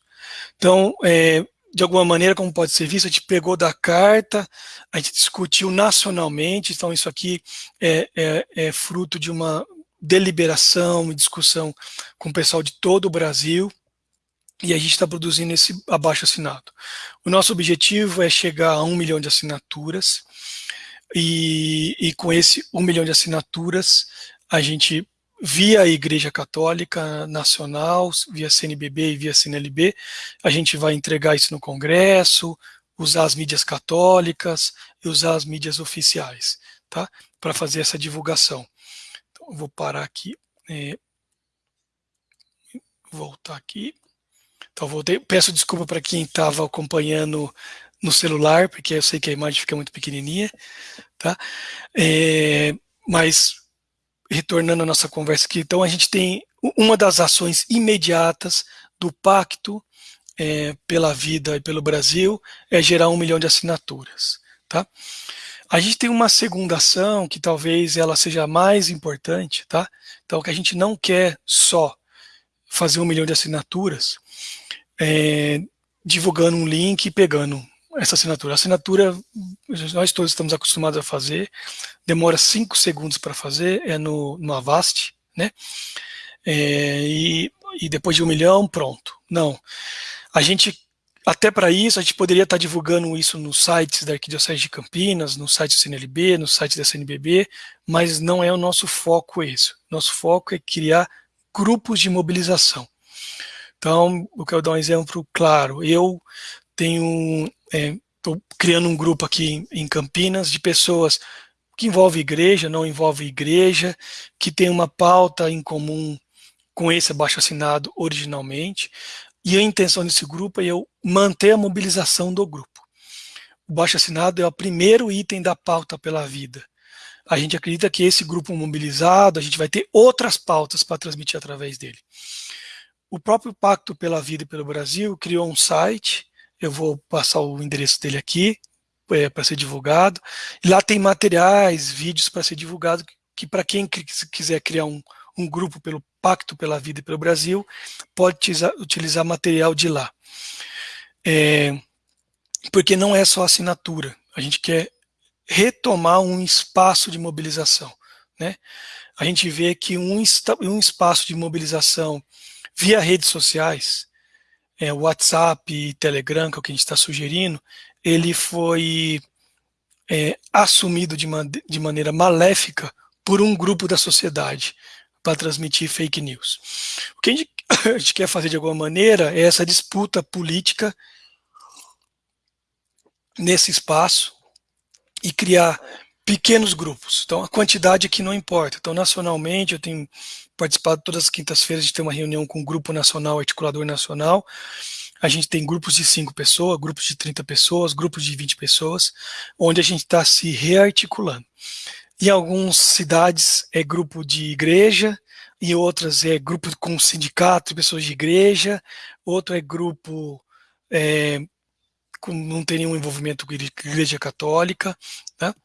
Então, é, de alguma maneira, como pode ser visto, a gente pegou da carta, a gente discutiu nacionalmente, então isso aqui é, é, é fruto de uma, deliberação e discussão com o pessoal de todo o Brasil, e a gente está produzindo esse abaixo assinado. O nosso objetivo é chegar a um milhão de assinaturas, e, e com esse um milhão de assinaturas, a gente, via a Igreja Católica Nacional, via CNBB e via CNLB, a gente vai entregar isso no Congresso, usar as mídias católicas e usar as mídias oficiais, tá? Para fazer essa divulgação. Então, vou parar aqui, é, voltar aqui. Então. Peço desculpa para quem estava acompanhando no celular, porque eu sei que a imagem fica muito pequenininha, tá? É, mas, retornando à nossa conversa aqui, então a gente tem uma das ações imediatas do pacto é, pela vida e pelo Brasil é gerar um milhão de assinaturas, tá? A gente tem uma segunda ação que talvez ela seja mais importante, tá? Então, que a gente não quer só fazer um milhão de assinaturas, é, divulgando um link e pegando essa assinatura. A assinatura, nós todos estamos acostumados a fazer, demora cinco segundos para fazer, é no, no Avast, né? É, e, e depois de um milhão, pronto. Não. A gente, até para isso, a gente poderia estar tá divulgando isso nos sites da Arquidiocese de Campinas, no site do CNLB, no site da CNBB, mas não é o nosso foco esse. Nosso foco é criar grupos de mobilização. Então, eu quero dar um exemplo claro. Eu tenho, estou é, criando um grupo aqui em Campinas de pessoas que envolve igreja, não envolve igreja, que tem uma pauta em comum com esse abaixo assinado originalmente, e a intenção desse grupo é eu manter a mobilização do grupo. O baixo assinado é o primeiro item da pauta pela vida. A gente acredita que esse grupo mobilizado, a gente vai ter outras pautas para transmitir através dele. O próprio Pacto pela Vida e pelo Brasil criou um site, eu vou passar o endereço dele aqui, é, para ser divulgado. Lá tem materiais, vídeos para ser divulgado, que, que para quem quiser criar um, um grupo pelo Pacto pela Vida e pelo Brasil, pode utilizar, utilizar material de lá. É, porque não é só assinatura, a gente quer retomar um espaço de mobilização. Né? A gente vê que um, um espaço de mobilização via redes sociais, é, WhatsApp e Telegram, que é o que a gente está sugerindo, ele foi é, assumido de, man de maneira maléfica por um grupo da sociedade para transmitir fake news. O que a gente, a gente quer fazer de alguma maneira é essa disputa política nesse espaço e criar pequenos grupos. Então, a quantidade aqui não importa. Então, nacionalmente, eu tenho participado todas as quintas-feiras de ter uma reunião com o Grupo Nacional, Articulador Nacional. A gente tem grupos de 5 pessoas, grupos de 30 pessoas, grupos de 20 pessoas, onde a gente está se rearticulando. Em algumas cidades é grupo de igreja, em outras é grupo com sindicato pessoas de igreja, outro é grupo é, com, não tem nenhum envolvimento com igreja católica, né?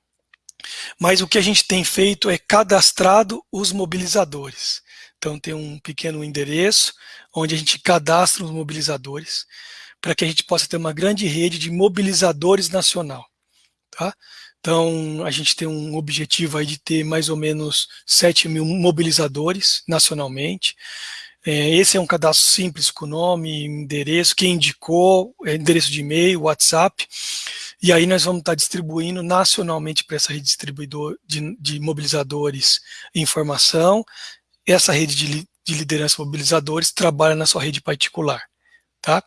Mas o que a gente tem feito é cadastrado os mobilizadores. Então tem um pequeno endereço onde a gente cadastra os mobilizadores para que a gente possa ter uma grande rede de mobilizadores nacional. Tá? Então, a gente tem um objetivo aí de ter mais ou menos 7 mil mobilizadores nacionalmente. É, esse é um cadastro simples com nome, endereço, quem indicou, é, endereço de e-mail, WhatsApp. E aí nós vamos estar distribuindo nacionalmente para essa rede distribuidor de, de mobilizadores informação. Essa rede de, de liderança mobilizadores trabalha na sua rede particular. Tá?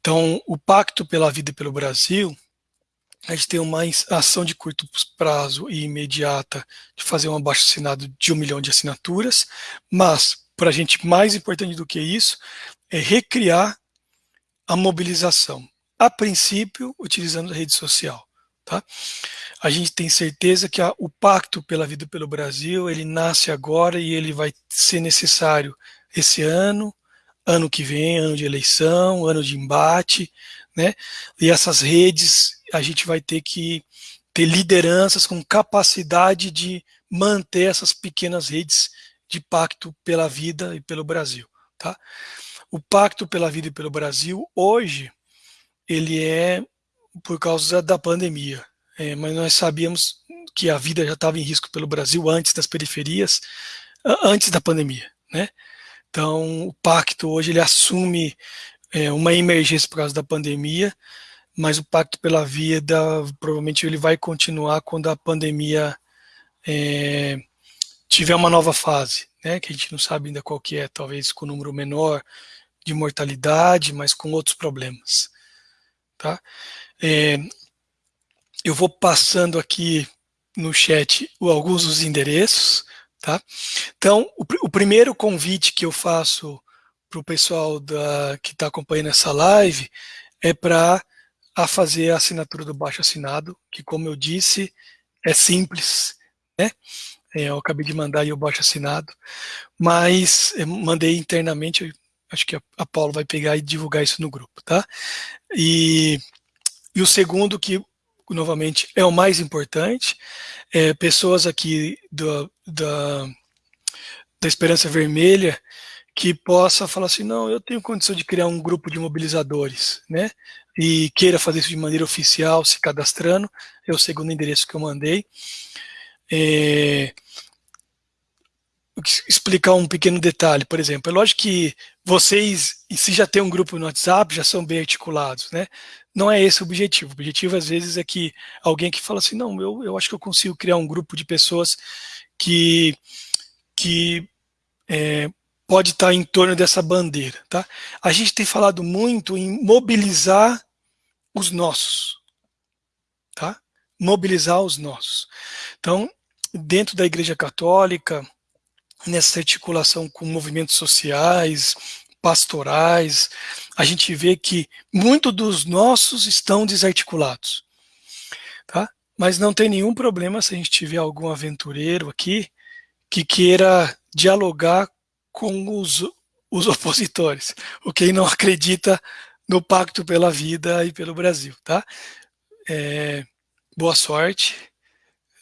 Então, o Pacto pela Vida e pelo Brasil, a gente tem uma ação de curto prazo e imediata de fazer um abaixo assinado de um milhão de assinaturas, mas, para a gente, mais importante do que isso, é recriar a mobilização a princípio, utilizando a rede social. Tá? A gente tem certeza que a, o Pacto pela Vida pelo Brasil, ele nasce agora e ele vai ser necessário esse ano, ano que vem, ano de eleição, ano de embate, né? E essas redes, a gente vai ter que ter lideranças com capacidade de manter essas pequenas redes de pacto pela vida e pelo Brasil, tá? O Pacto pela Vida e pelo Brasil, hoje, ele é por causa da pandemia. É, mas nós sabíamos que a vida já estava em risco pelo Brasil antes das periferias. antes da pandemia, né? Então, o pacto hoje ele assume é, uma emergência por causa da pandemia, mas o pacto pela vida provavelmente ele vai continuar quando a pandemia é, tiver uma nova fase, né? Que a gente não sabe ainda qual que é, talvez com número menor de mortalidade, mas com outros problemas, tá? É, eu vou passando aqui no chat alguns dos endereços, tá? Então, o, o primeiro convite que eu faço para o pessoal da, que está acompanhando essa live é para a fazer a assinatura do baixo assinado, que como eu disse, é simples, né? É, eu acabei de mandar aí o baixo assinado, mas eu mandei internamente, acho que a, a Paulo vai pegar e divulgar isso no grupo, tá? E, e o segundo que novamente, é o mais importante. É, pessoas aqui do, da, da Esperança Vermelha que possa falar assim, não, eu tenho condição de criar um grupo de mobilizadores, né? E queira fazer isso de maneira oficial, se cadastrando, é o segundo endereço que eu mandei. É, explicar um pequeno detalhe, por exemplo, é lógico que vocês, se já tem um grupo no WhatsApp, já são bem articulados, né? Não é esse o objetivo. O objetivo, às vezes, é que alguém que fala assim, não, eu, eu acho que eu consigo criar um grupo de pessoas que, que é, pode estar em torno dessa bandeira, tá? A gente tem falado muito em mobilizar os nossos, tá? Mobilizar os nossos. Então, dentro da Igreja Católica, nessa articulação com movimentos sociais, pastorais, a gente vê que muitos dos nossos estão desarticulados. Tá? Mas não tem nenhum problema se a gente tiver algum aventureiro aqui que queira dialogar com os, os opositores, o quem não acredita no pacto pela vida e pelo Brasil. Tá? É, boa sorte,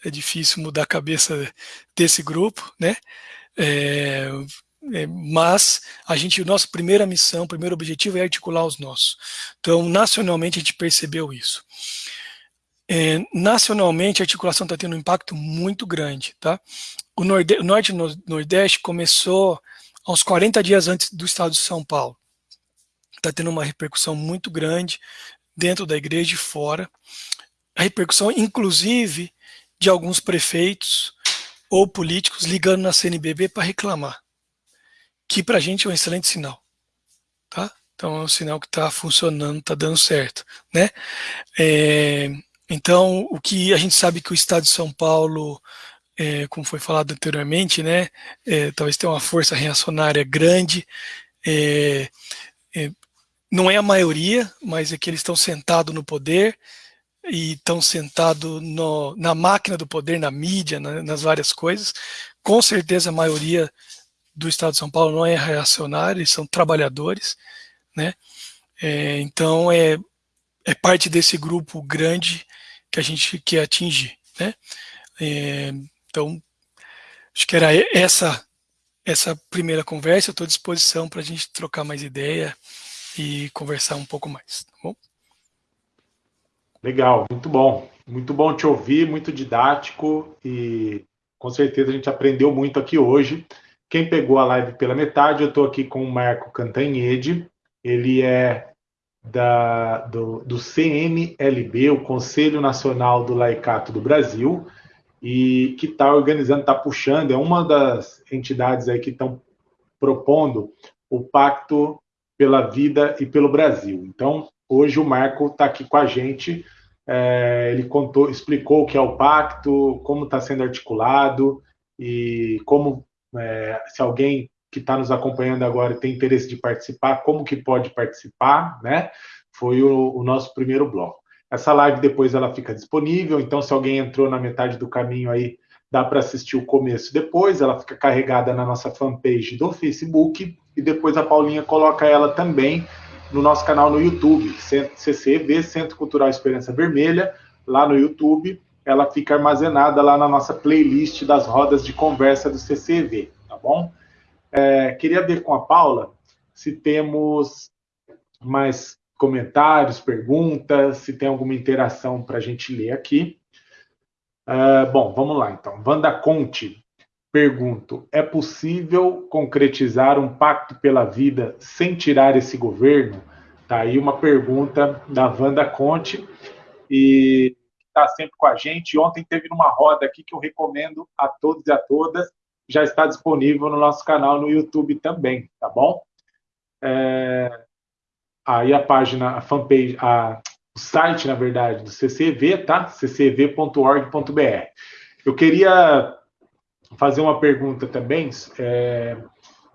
é difícil mudar a cabeça desse grupo, né? É, é, mas a gente, nossa primeira missão, primeiro objetivo é articular os nossos. Então, nacionalmente, a gente percebeu isso. É, nacionalmente, a articulação está tendo um impacto muito grande. Tá? O, Norde, o Norte e o Nordeste começou aos 40 dias antes do estado de São Paulo. Está tendo uma repercussão muito grande dentro da igreja e fora. A repercussão, inclusive, de alguns prefeitos ou políticos ligando na CNBB para reclamar, que para a gente é um excelente sinal, tá? Então é um sinal que está funcionando, está dando certo, né? É, então o que a gente sabe que o Estado de São Paulo, é, como foi falado anteriormente, né? É, talvez tenha uma força reacionária grande. É, é, não é a maioria, mas é que eles estão sentados no poder e estão sentados na máquina do poder, na mídia, na, nas várias coisas. Com certeza a maioria do Estado de São Paulo não é reacionário, eles são trabalhadores, né? É, então é, é parte desse grupo grande que a gente quer atingir, né? É, então acho que era essa essa primeira conversa. Estou à disposição para a gente trocar mais ideia e conversar um pouco mais, tá bom?
Legal, muito bom. Muito bom te ouvir, muito didático e com certeza a gente aprendeu muito aqui hoje. Quem pegou a live pela metade, eu estou aqui com o Marco Cantanhede, ele é da, do, do CNLB, o Conselho Nacional do Laicato do Brasil, e que está organizando, está puxando, é uma das entidades aí que estão propondo o Pacto pela Vida e pelo Brasil. Então, hoje o Marco está aqui com a gente é, ele contou, explicou o que é o pacto, como está sendo articulado e como, é, se alguém que está nos acompanhando agora tem interesse de participar, como que pode participar, né? Foi o, o nosso primeiro bloco. Essa live depois ela fica disponível, então se alguém entrou na metade do caminho aí, dá para assistir o começo depois, ela fica carregada na nossa fanpage do Facebook e depois a Paulinha coloca ela também no nosso canal no YouTube, CCV, Centro Cultural Esperança Vermelha, lá no YouTube. Ela fica armazenada lá na nossa playlist das rodas de conversa do CCV, tá bom? É, queria ver com a Paula se temos mais comentários, perguntas, se tem alguma interação para a gente ler aqui. Uh, bom, vamos lá então. Wanda Conte. Pergunto: é possível concretizar um pacto pela vida sem tirar esse governo? Tá aí uma pergunta da Wanda Conte e está sempre com a gente. Ontem teve uma roda aqui que eu recomendo a todos e a todas. Já está disponível no nosso canal no YouTube também, tá bom? É... Aí a página, a fanpage, a... o site, na verdade, do CCV, tá? ccv.org.br. Eu queria fazer uma pergunta também. É...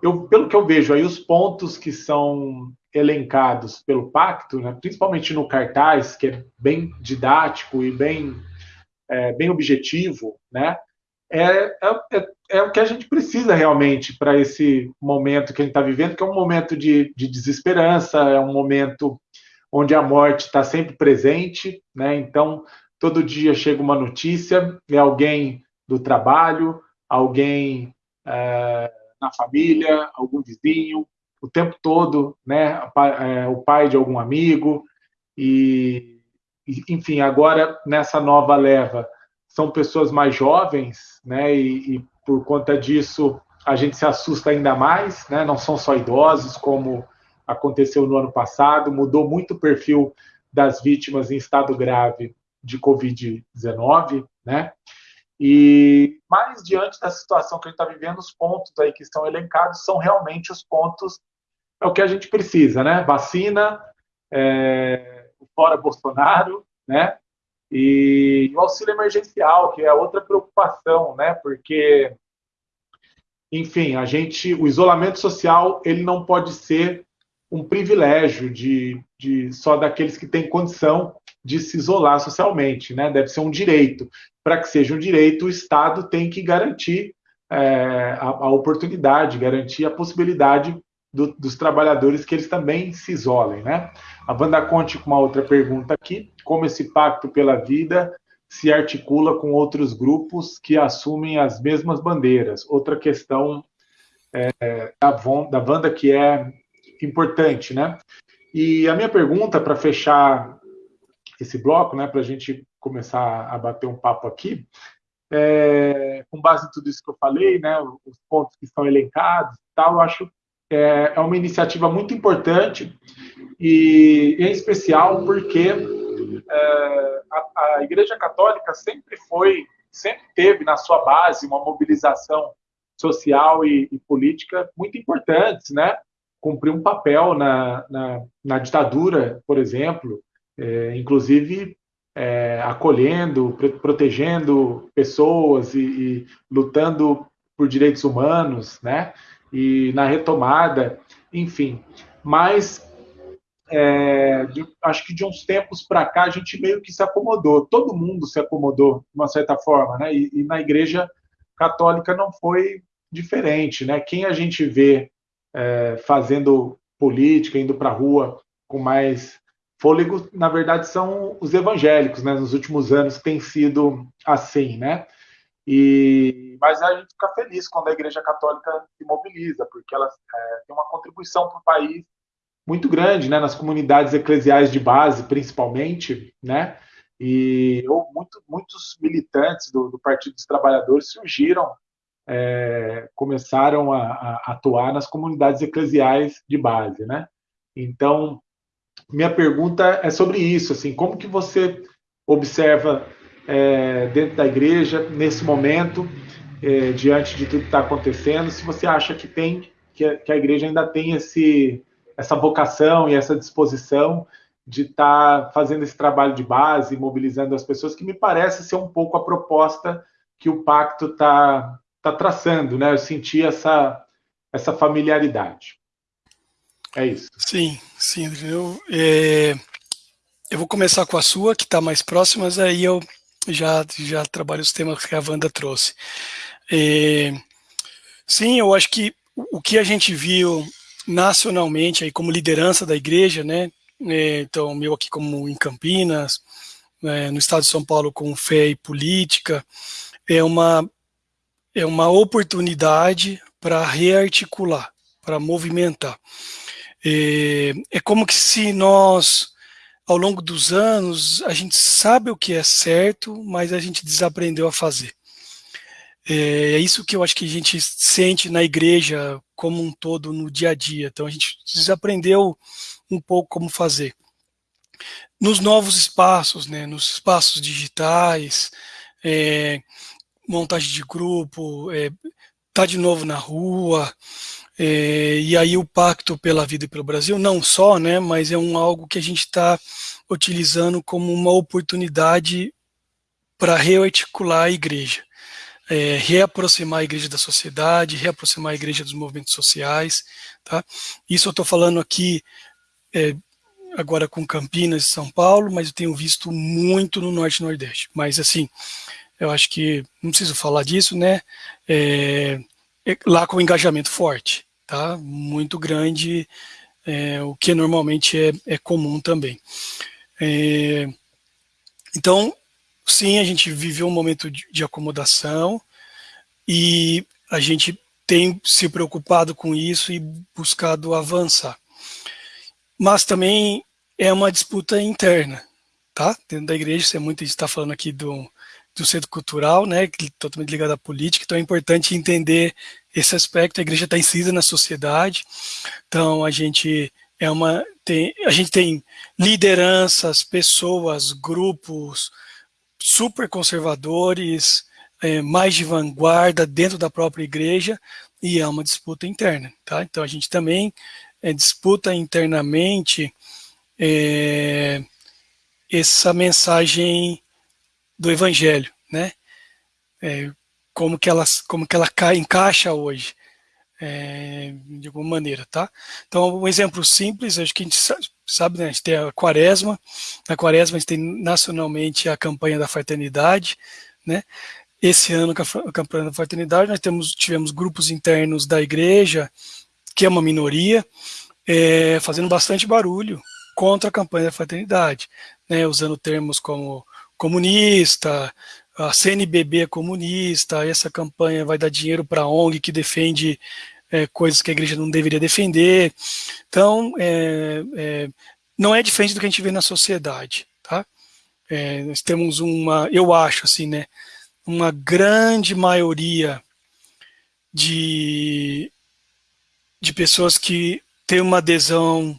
Eu, pelo que eu vejo aí, os pontos que são elencados pelo pacto, né, principalmente no cartaz, que é bem didático e bem, é, bem objetivo, né, é, é, é, é o que a gente precisa realmente para esse momento que a gente está vivendo, que é um momento de, de desesperança, é um momento onde a morte está sempre presente, né, então todo dia chega uma notícia, é alguém do trabalho, alguém é, na família, algum vizinho, o tempo todo, né, é, o pai de algum amigo, e, enfim, agora nessa nova leva são pessoas mais jovens, né, e, e por conta disso a gente se assusta ainda mais, né, não são só idosos, como aconteceu no ano passado, mudou muito o perfil das vítimas em estado grave de Covid-19, né, e mais diante da situação que a gente está vivendo, os pontos aí que estão elencados são realmente os pontos é o que a gente precisa, né? Vacina, é, fora Bolsonaro, né? E o auxílio emergencial, que é outra preocupação, né? Porque, enfim, a gente, o isolamento social, ele não pode ser um privilégio de, de só daqueles que têm condição de se isolar socialmente, né? Deve ser um direito. Para que seja um direito, o Estado tem que garantir é, a, a oportunidade, garantir a possibilidade do, dos trabalhadores que eles também se isolem, né? A Wanda Conte com uma outra pergunta aqui, como esse pacto pela vida se articula com outros grupos que assumem as mesmas bandeiras? Outra questão é, da, da Wanda que é importante, né? E a minha pergunta para fechar esse bloco, né, para a gente começar a bater um papo aqui, é, com base em tudo isso que eu falei, né, os pontos que estão elencados, tal, eu acho é, é uma iniciativa muito importante e em especial porque é, a, a, Igreja Católica sempre foi, sempre teve na sua base uma mobilização social e, e política muito importantes, né? Cumpriu um papel na, na, na ditadura, por exemplo, é, inclusive é, acolhendo, protegendo pessoas e, e, lutando por direitos humanos, né? e na retomada, enfim. Mas é, de, acho que de uns tempos para cá a gente meio que se acomodou, todo mundo se acomodou de uma certa forma, né? E, e na Igreja Católica não foi diferente, né? Quem a gente vê é, fazendo política, indo para a rua com mais fôlego, na verdade são os evangélicos, né? Nos últimos anos tem sido assim, né? E, mas a gente fica feliz quando a Igreja Católica se mobiliza, porque ela é, tem uma contribuição para o país muito grande, né, nas comunidades eclesiais de base, principalmente, né, e ou muito, muitos militantes do, do, Partido dos Trabalhadores surgiram, é, começaram a, a, atuar nas comunidades eclesiais de base, né. Então, minha pergunta é sobre isso, assim, como que você observa é, dentro da igreja nesse momento, é, diante de tudo que está acontecendo, se você acha que tem que a, que a, igreja ainda tem esse, essa vocação e essa disposição de estar tá fazendo esse trabalho de base, mobilizando as pessoas, que me parece ser um pouco a proposta que o pacto está tá traçando, né? Eu senti essa, essa familiaridade. É isso.
Sim, sim, eu, é, eu vou começar com a sua, que está mais próxima, mas aí eu já, já trabalho os temas que a Wanda trouxe. É, sim, eu acho que o que a gente viu nacionalmente aí como liderança da igreja, né? É, então, meu aqui como em Campinas, é, no estado de São Paulo com fé e política, é uma, é uma oportunidade para rearticular, para movimentar. É, é como que se nós ao longo dos anos, a gente sabe o que é certo, mas a gente desaprendeu a fazer. É, é isso que eu acho que a gente sente na igreja como um todo no dia a dia. Então a gente desaprendeu um pouco como fazer. Nos novos espaços, né, nos espaços digitais, é, montagem de grupo, é, tá de novo na rua, é, e aí o Pacto pela Vida e pelo Brasil, não só, né, mas é um algo que a gente está utilizando como uma oportunidade para rearticular a igreja, é, reaproximar a igreja da sociedade, reaproximar a igreja dos movimentos sociais, tá? Isso eu estou falando aqui é, agora com Campinas e São Paulo, mas eu tenho visto muito no Norte e Nordeste. Mas assim, eu acho que não preciso falar disso, né? É, é lá com engajamento forte tá? Muito grande, é, o que normalmente é, é comum também. É, então, sim, a gente viveu um momento de, de acomodação e a gente tem se preocupado com isso e buscado avançar. Mas também é uma disputa interna, tá? Dentro da igreja, isso é muito, gente está falando aqui do, do centro cultural, né, totalmente ligado à política, então é importante entender esse aspecto, a igreja está inserida na sociedade, então a gente é uma, tem, a gente tem lideranças, pessoas, grupos super conservadores, é, mais de vanguarda dentro da própria igreja, e é uma disputa interna, tá? Então a gente também é, disputa internamente é, essa mensagem do evangelho, né? É, como que ela, como que ela cai, encaixa hoje, é, de alguma maneira, tá? Então, um exemplo simples, acho que a gente sabe, né, a gente tem a quaresma, na quaresma a gente tem nacionalmente a campanha da fraternidade, né? Esse ano, a campanha da fraternidade, nós temos, tivemos grupos internos da igreja, que é uma minoria, é, fazendo bastante barulho contra a campanha da fraternidade, né, usando termos como comunista, a CNBB comunista, essa campanha vai dar dinheiro para a ONG que defende é, coisas que a igreja não deveria defender. Então, é, é, não é diferente do que a gente vê na sociedade, tá? É, nós temos uma, eu acho assim, né, uma grande maioria de, de pessoas que têm uma adesão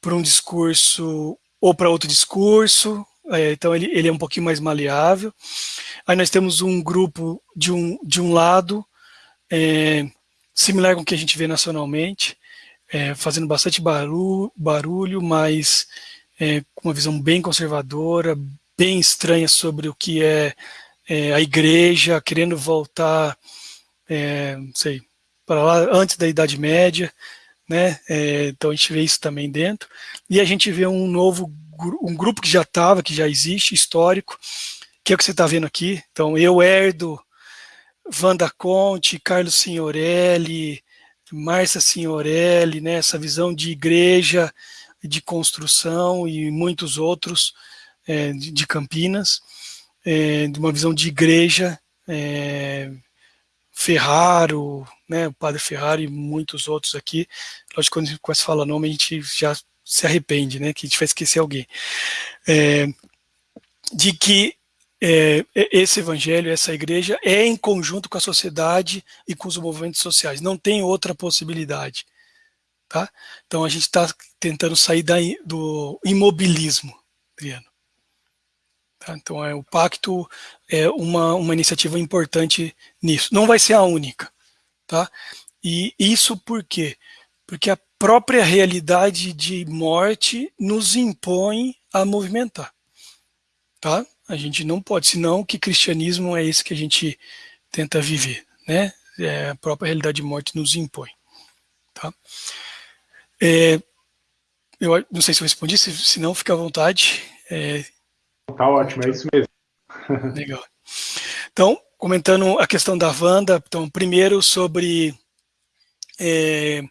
para um discurso ou para outro discurso, é, então ele, ele é um pouquinho mais maleável. Aí nós temos um grupo de um, de um lado, é, similar com o que a gente vê nacionalmente, é, fazendo bastante barulho, barulho mas é, com uma visão bem conservadora, bem estranha sobre o que é, é a igreja, querendo voltar, é, não sei, para lá antes da Idade Média, né? Então a gente vê isso também dentro. E a gente vê um novo um grupo que já estava, que já existe, histórico, que é o que você está vendo aqui. Então, eu herdo, Wanda Conte, Carlos Signorelli, Márcia Signorelli, né, essa visão de igreja, de construção e muitos outros é, de, Campinas, é, de uma visão de igreja, é, Ferraro, né, o Padre Ferraro e muitos outros aqui. Lógico, quando a gente começa a falar nome, a gente já se arrepende, né, que gente vai esquecer alguém, é, de que é, esse evangelho, essa igreja é em conjunto com a sociedade e com os movimentos sociais, não tem outra possibilidade. Tá? Então a gente está tentando sair da, do imobilismo, Adriano. Tá? Então é, o pacto é uma, uma iniciativa importante nisso. Não vai ser a única. Tá? E isso por quê? Porque a própria realidade de morte nos impõe a movimentar. Tá? A gente não pode, senão que cristianismo é esse que a gente tenta viver, né? É, a própria realidade de morte nos impõe. Tá? É, eu não sei se eu respondi, se, se não, fica à vontade. É,
tá ótimo, é isso mesmo.
Legal. Então, comentando a questão da Wanda, então, primeiro sobre é,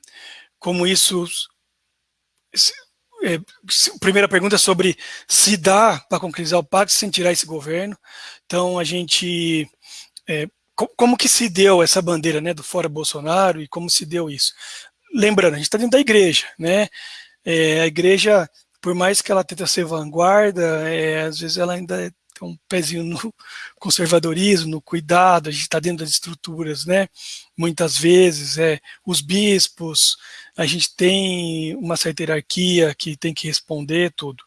como isso... É, primeira pergunta é sobre se dá para concretizar o pacto sem tirar esse governo. Então, a gente... É, como que se deu essa bandeira né, do fora Bolsonaro e como se deu isso? Lembrando, a gente está dentro da igreja, né? É, a igreja, por mais que ela tente ser vanguarda, é, às vezes ela ainda tem um pezinho no conservadorismo, no cuidado, a gente está dentro das estruturas, né? Muitas vezes, é, os bispos, a gente tem uma certa hierarquia que tem que responder tudo.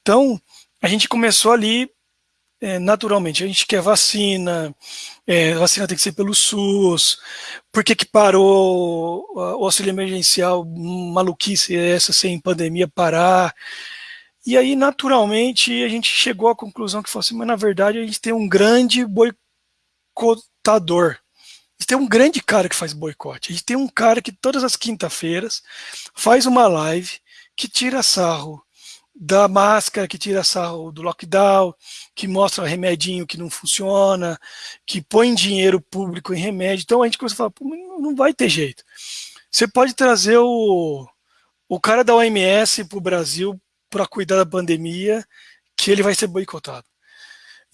Então, a gente começou ali é, naturalmente, a gente quer vacina, é, vacina tem que ser pelo SUS, por que, que parou o auxílio emergencial, maluquice essa, sem pandemia parar, e aí, naturalmente, a gente chegou à conclusão que fosse, assim, mas na verdade a gente tem um grande boicotador. A gente tem um grande cara que faz boicote. A gente tem um cara que todas as quinta-feiras faz uma live que tira sarro da máscara, que tira sarro do lockdown, que mostra remedinho que não funciona, que põe dinheiro público em remédio. Então a gente começa a falar, não vai ter jeito. Você pode trazer o, o cara da OMS para o Brasil para cuidar da pandemia, que ele vai ser boicotado.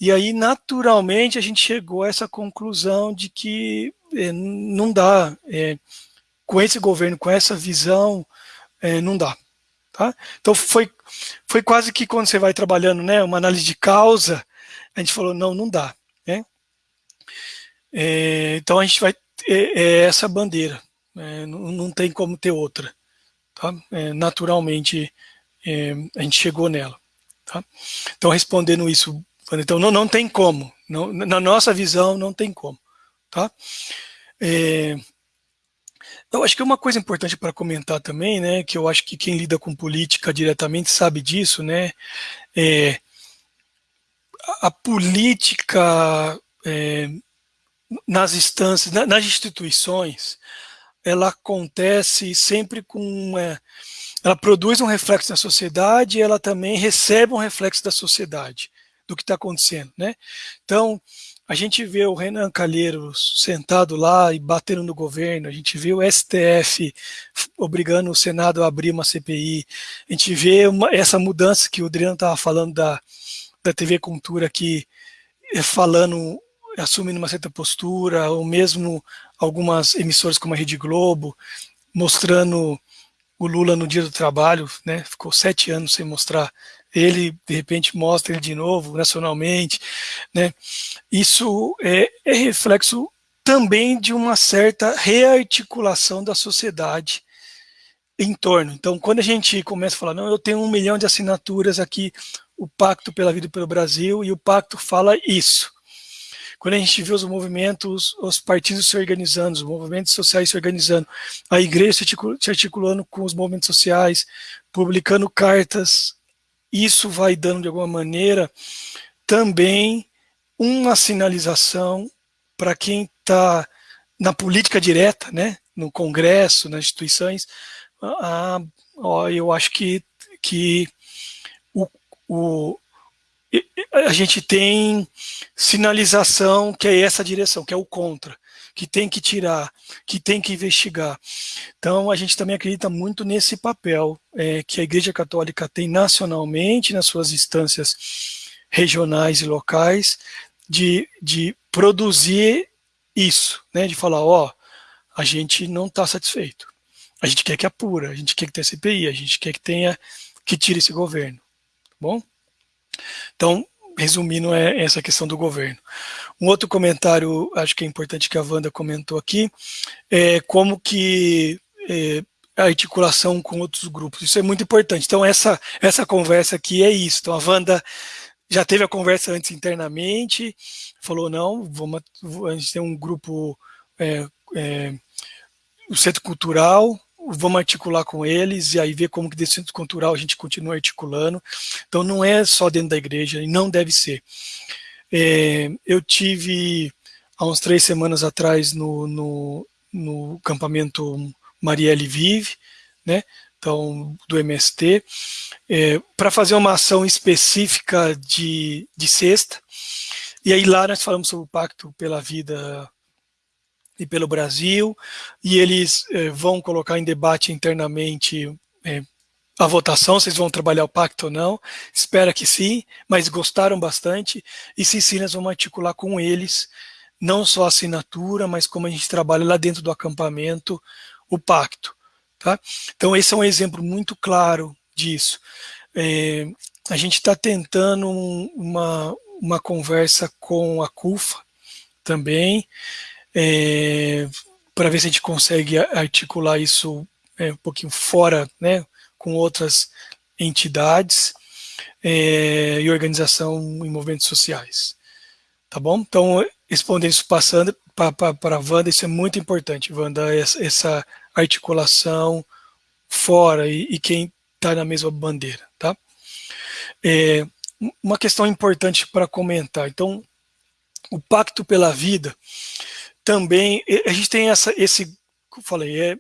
E aí, naturalmente, a gente chegou a essa conclusão de que é, não dá, é, com esse governo, com essa visão, é, não dá. Tá? Então, foi, foi quase que quando você vai trabalhando né, uma análise de causa, a gente falou, não, não dá. Né? É, então, a gente vai, é, é essa bandeira, é, não, não, tem como ter outra. Tá? naturalmente, é, a gente chegou nela. Tá? Então, respondendo isso, então não, não tem como, não, na nossa visão não tem como. Tá? É, eu acho que uma coisa importante para comentar também, né, que eu acho que quem lida com política diretamente sabe disso, né, é, a política é, nas instâncias, nas instituições, ela acontece sempre com é, ela produz um reflexo na sociedade e ela também recebe um reflexo da sociedade, do que está acontecendo. Né? Então, a gente vê o Renan Calheiros sentado lá e batendo no governo, a gente vê o STF obrigando o Senado a abrir uma CPI, a gente vê uma, essa mudança que o Adriano estava falando da, da TV Cultura aqui, eh, falando, assumindo uma certa postura, ou mesmo algumas emissoras como a Rede Globo, mostrando o Lula no dia do trabalho, né, ficou sete anos sem mostrar ele, de repente mostra ele de novo, nacionalmente, né, isso é, é reflexo também de uma certa rearticulação da sociedade em torno. Então, quando a gente começa a falar, não, eu tenho um milhão de assinaturas aqui, o Pacto pela Vida e pelo Brasil, e o Pacto fala isso. Quando a gente vê os movimentos, os partidos se organizando, os movimentos sociais se organizando, a igreja se articulando com os movimentos sociais, publicando cartas, isso vai dando de alguma maneira também uma sinalização para quem está na política direta, né, no Congresso, nas instituições, ah, ó, eu acho que, que o, o, a gente tem sinalização que é essa direção, que é o contra, que tem que tirar, que tem que investigar. Então, a gente também acredita muito nesse papel é, que a Igreja Católica tem nacionalmente, nas suas instâncias regionais e locais, de, de produzir isso, né, de falar, ó, a gente não está satisfeito, a gente quer que apura, a gente quer que tenha CPI, a gente quer que tenha, que tire esse governo, tá bom? Então, resumindo, é essa questão do governo. Um outro comentário, acho que é importante que a Wanda comentou aqui, é como que é, a articulação com outros grupos, isso é muito importante. Então, essa, essa conversa aqui é isso. Então, a Wanda já teve a conversa antes internamente, falou, não, vamos, a gente tem um grupo, é, é, o Centro Cultural, vamos articular com eles e aí ver como que desse centro cultural a gente continua articulando. Então não é só dentro da igreja e não deve ser. É, eu tive há uns três semanas atrás no, no, no campamento Marielle Vive, né? Então, do MST, é, para fazer uma ação específica de, de sexta. E aí lá nós falamos sobre o Pacto pela Vida e pelo Brasil, e eles eh, vão colocar em debate internamente eh, a votação, eles vão trabalhar o pacto ou não, espera que sim, mas gostaram bastante, e nós vamos articular com eles, não só a assinatura, mas como a gente trabalha lá dentro do acampamento, o pacto. Tá? Então esse é um exemplo muito claro disso. É, a gente está tentando uma, uma conversa com a CUFA também, é, para ver se a gente consegue articular isso é, um pouquinho fora, né, com outras entidades é, e organização em movimentos sociais. Tá bom? Então, respondendo isso passando para a Wanda, isso é muito importante, Wanda, essa, articulação fora e, e quem está na mesma bandeira, tá? É, uma questão importante para comentar. Então, o Pacto pela Vida também, a gente tem essa, esse, como falei, é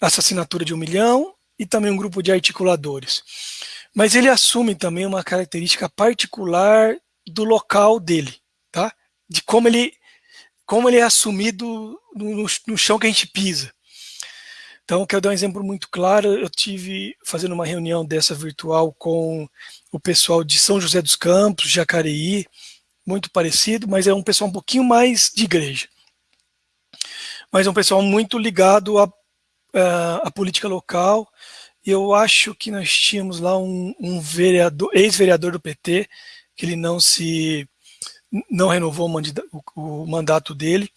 essa assinatura de um milhão e também um grupo de articuladores. Mas ele assume também uma característica particular do local dele, tá? De como ele, como ele é assumido no, no chão que a gente pisa. Então, quero dar um exemplo muito claro. Eu tive fazendo uma reunião dessa virtual com o pessoal de São José dos Campos, Jacareí, muito parecido, mas é um pessoal um pouquinho mais de igreja. Mas é um pessoal muito ligado à, à política local. Eu acho que nós tínhamos lá um, um vereador, ex-vereador do PT, que ele não se não renovou o, o mandato dele.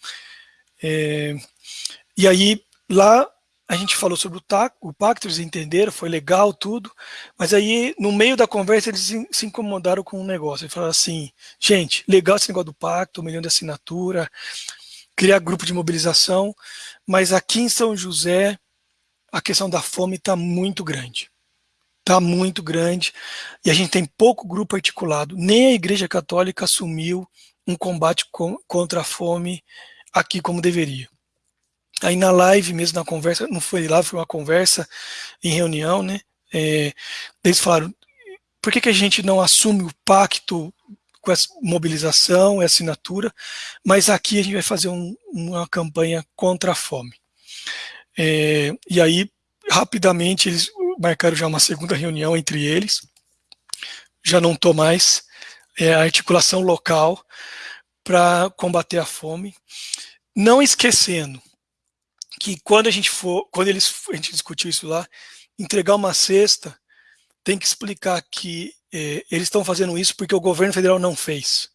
É, e aí, lá a gente falou sobre o, TAC, o pacto, eles entenderam, foi legal tudo, mas aí no meio da conversa eles se incomodaram com um negócio, eles falaram assim, gente, legal esse negócio do pacto, um milhão de assinatura, criar grupo de mobilização, mas aqui em São José a questão da fome está muito grande, está muito grande, e a gente tem pouco grupo articulado, nem a Igreja Católica assumiu um combate com, contra a fome aqui como deveria. Aí na live mesmo, na conversa, não foi lá, foi uma conversa em reunião, né? É, eles falaram, por que, que a gente não assume o pacto com essa mobilização e assinatura, mas aqui a gente vai fazer um, uma campanha contra a fome. É, e aí, rapidamente, eles marcaram já uma segunda reunião entre eles, já não estou mais, é a articulação local para combater a fome, não esquecendo que quando a gente for, quando eles, a gente discutiu isso lá, entregar uma cesta, tem que explicar que eles estão fazendo isso porque o governo federal não fez.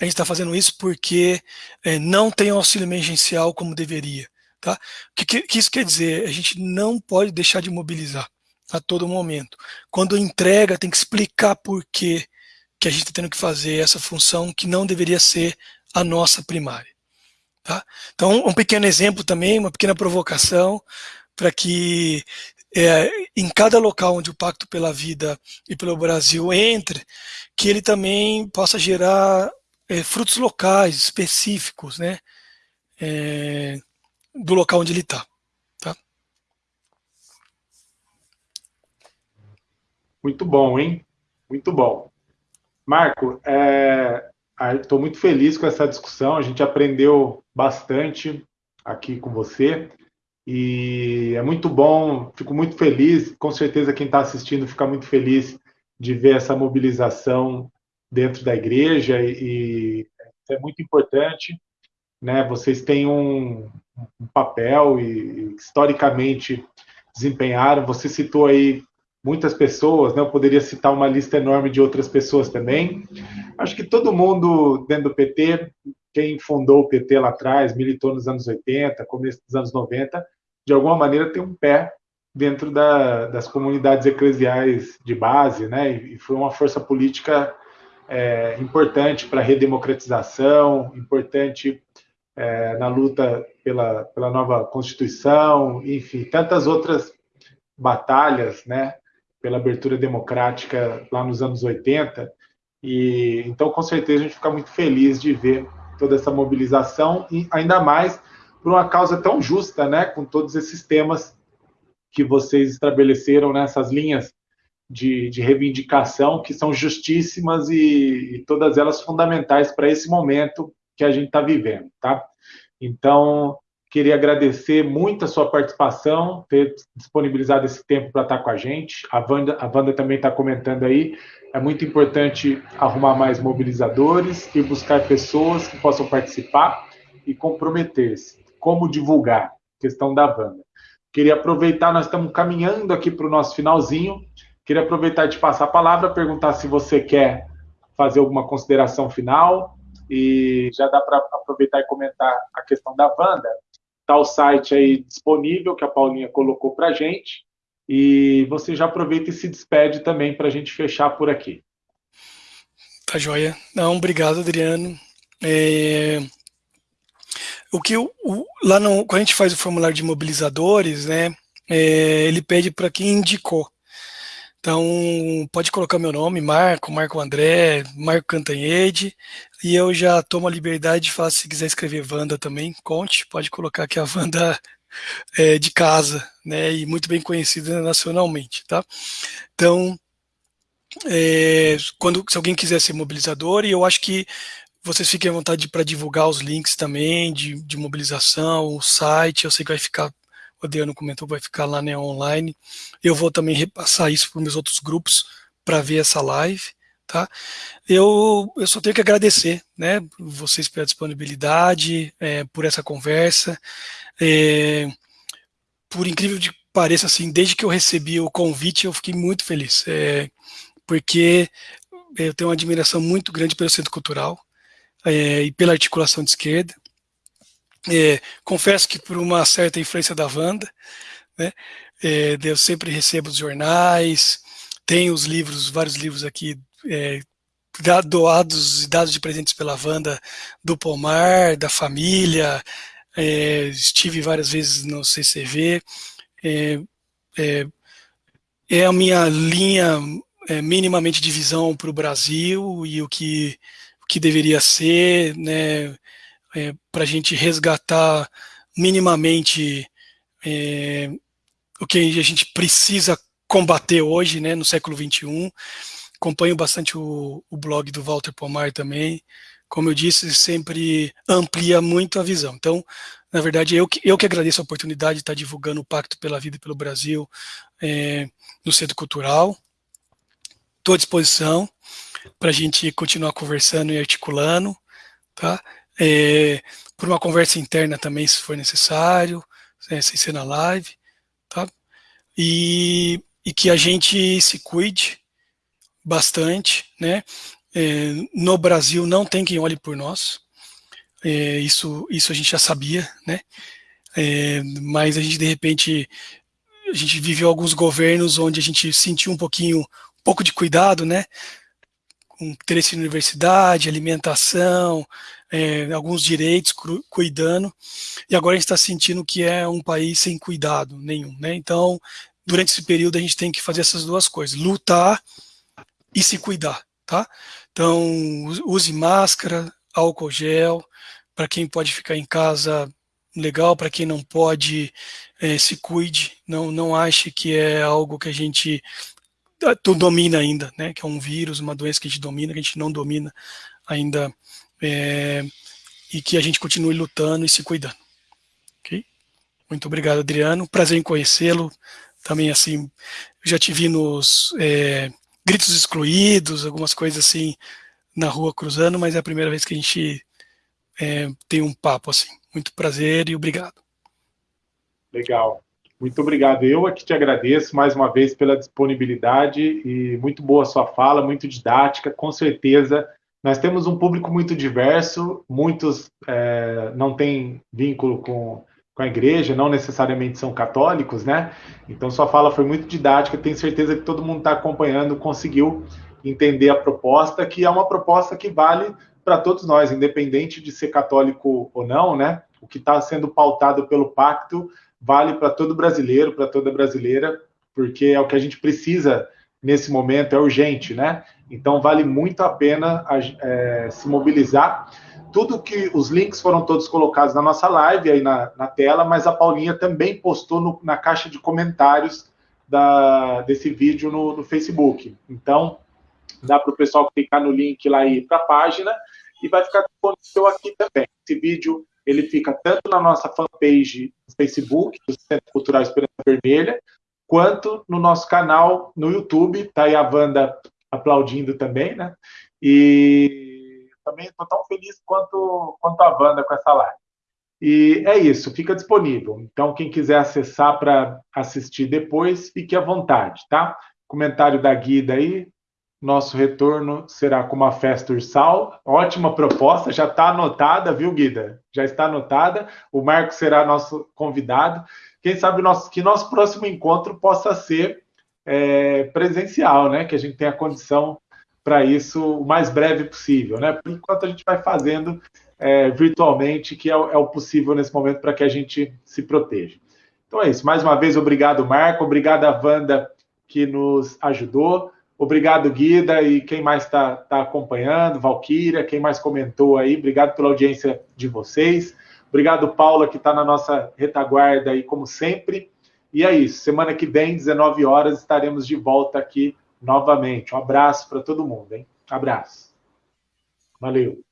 A gente está fazendo isso porque eh, não tem auxílio emergencial como deveria. Tá? O que, que, que isso quer dizer? A gente não pode deixar de mobilizar a todo momento. Quando entrega, tem que explicar por que, que a gente está tendo que fazer essa função que não deveria ser a nossa primária. Tá? Então, um pequeno exemplo também, uma pequena provocação, para que é, em cada local onde o Pacto pela Vida e pelo Brasil entre, que ele também possa gerar é, frutos locais, específicos, né, é, do local onde ele está. Tá?
Muito bom, hein? Muito bom. Marco, é, Estou muito feliz com essa discussão. A gente aprendeu bastante aqui com você e é muito bom. Fico muito feliz. Com certeza quem está assistindo fica muito feliz de ver essa mobilização dentro da igreja e, e é muito importante. Né? Vocês têm um, um papel e historicamente desempenharam. Você citou aí muitas pessoas, né? Eu poderia citar uma lista enorme de outras pessoas também. Acho que todo mundo dentro do PT, quem fundou o PT lá atrás, militou nos anos 80, começo dos anos 90, de alguma maneira tem um pé dentro da, das comunidades eclesiais de base, né? E foi uma força política é, importante para a redemocratização, importante é, na luta pela, pela nova Constituição, enfim, tantas outras batalhas, né? pela abertura democrática lá nos anos 80. E então, com certeza, a gente fica muito feliz de ver toda essa mobilização e ainda mais por uma causa tão justa, né, com todos esses temas que vocês estabeleceram nessas linhas de, de reivindicação que são justíssimas e, e todas elas fundamentais para esse momento que a gente está vivendo, tá? Então, Queria agradecer muito a sua participação, ter disponibilizado esse tempo para estar com a gente. A Wanda, a Wanda também está comentando aí. É muito importante arrumar mais mobilizadores e buscar pessoas que possam participar e comprometer-se. Como divulgar? Questão da Wanda. Queria aproveitar, nós estamos caminhando aqui para o nosso finalzinho. Queria aproveitar e te passar a palavra, perguntar se você quer fazer alguma consideração final e já dá para aproveitar e comentar a questão da Wanda. Está o site aí disponível que a Paulinha colocou para a gente e você já aproveita e se despede também para a gente fechar por aqui.
Tá joia. Não, obrigado, Adriano. É... O que o, lá no, quando a gente faz o formulário de mobilizadores, né, é, ele pede para quem indicou. Então, pode colocar meu nome, Marco, Marco André, Marco Cantanhede, e eu já tomo a liberdade de falar, se quiser escrever Wanda também, conte, pode colocar que a Wanda é de casa, né, e muito bem conhecida nacionalmente, tá? Então, é, quando, se alguém quiser ser mobilizador, e eu acho que vocês fiquem à vontade para divulgar os links também de, de mobilização, o site, eu sei que vai ficar o Adriano comentou, vai ficar lá né, online. Eu vou também repassar isso para os meus outros grupos para ver essa live. Tá? Eu, eu só tenho que agradecer né, vocês pela disponibilidade, é, por essa conversa. É, por incrível que pareça, assim, desde que eu recebi o convite, eu fiquei muito feliz, é, porque eu tenho uma admiração muito grande pelo Centro Cultural é, e pela articulação de esquerda. É, confesso que por uma certa influência da Wanda, né, é, eu sempre recebo os jornais, tenho os livros, vários livros aqui é, doados e dados de presentes pela Wanda do Pomar, da família, é, estive várias vezes no CCV, é, é, a minha linha é, minimamente de visão para o Brasil e o que, que deveria ser, né, é, para a gente resgatar minimamente é, o que a gente precisa combater hoje, né, no século XXI. Acompanho bastante o, o blog do Walter Pomar também. Como eu disse, sempre amplia muito a visão. Então, na verdade, eu que, eu que agradeço a oportunidade de estar divulgando o Pacto pela Vida e pelo Brasil é, no Centro Cultural. Estou à disposição para a gente continuar conversando e articulando, tá? é, por uma conversa interna também, se for necessário, é, sem ser na live, tá? E, e que a gente se cuide bastante, né? É, no Brasil não tem quem olhe por nós, é, isso, isso a gente já sabia, né? É, mas a gente de repente a gente viveu alguns governos onde a gente sentiu um pouquinho, um pouco de cuidado, né? Interesse em universidade, alimentação, é, alguns direitos, cuidando, e agora a gente está sentindo que é um país sem cuidado nenhum. Né? Então, durante esse período, a gente tem que fazer essas duas coisas, lutar e se cuidar. Tá? Então, use máscara, álcool gel, para quem pode ficar em casa, legal, para quem não pode, é, se cuide, não, não ache que é algo que a gente ah, domina ainda, né? que é um vírus, uma doença que a gente domina, que a gente não domina ainda é, e que a gente continue lutando e se cuidando. Okay? Muito obrigado, Adriano. Prazer em conhecê-lo. Também, assim, já te vi nos é, gritos excluídos, algumas coisas assim, na rua cruzando, mas é a primeira vez que a gente é, tem um papo assim. Muito prazer e obrigado.
Legal. Muito obrigado. Eu aqui te agradeço mais uma vez pela disponibilidade e muito boa sua fala, muito didática. Com certeza nós temos um público muito diverso, muitos é, não têm vínculo com, com a igreja, não necessariamente são católicos, né? Então sua fala foi muito didática, tenho certeza que todo mundo está acompanhando, conseguiu entender a proposta, que é uma proposta que vale para todos nós, independente de ser católico ou não, né? O que está sendo pautado pelo pacto vale para todo brasileiro, para toda brasileira, porque é o que a gente precisa nesse momento, é urgente, né? Então vale muito a pena é, se mobilizar. Tudo que os links foram todos colocados na nossa live aí na, na tela, mas a Paulinha também postou no, na caixa de comentários da, desse vídeo no, no Facebook. Então dá para o pessoal clicar no link lá e ir para a página e vai ficar disponível aqui também. Esse vídeo ele fica tanto na nossa fanpage no Facebook, do Centro Cultural Esperança Vermelha, quanto no nosso canal no YouTube. Está aí a Wanda aplaudindo também, né? E também estou tão feliz quanto, quanto a Wanda com essa live. E é isso, fica disponível. Então, quem quiser acessar para assistir depois, fique à vontade, tá? Comentário da Guida aí. Nosso retorno será com uma festa ursal. Ótima proposta, já está anotada, viu, Guida? Já está anotada. O Marco será nosso convidado. Quem sabe nosso, que nosso próximo encontro possa ser é, presencial, né? Que a gente tenha condição para isso o mais breve possível, né? Por enquanto a gente vai fazendo é, virtualmente, que é, é o possível nesse momento para que a gente se proteja. Então é isso. Mais uma vez, obrigado, Marco. Obrigado a Wanda que nos ajudou. Obrigado, Guida, e quem mais está tá acompanhando, Valquíria, quem mais comentou aí, obrigado pela audiência de vocês. Obrigado, Paula, que está na nossa retaguarda aí, como sempre. E é isso. Semana que vem, 19 horas, estaremos de volta aqui novamente. Um abraço para todo mundo, hein? Abraço. Valeu.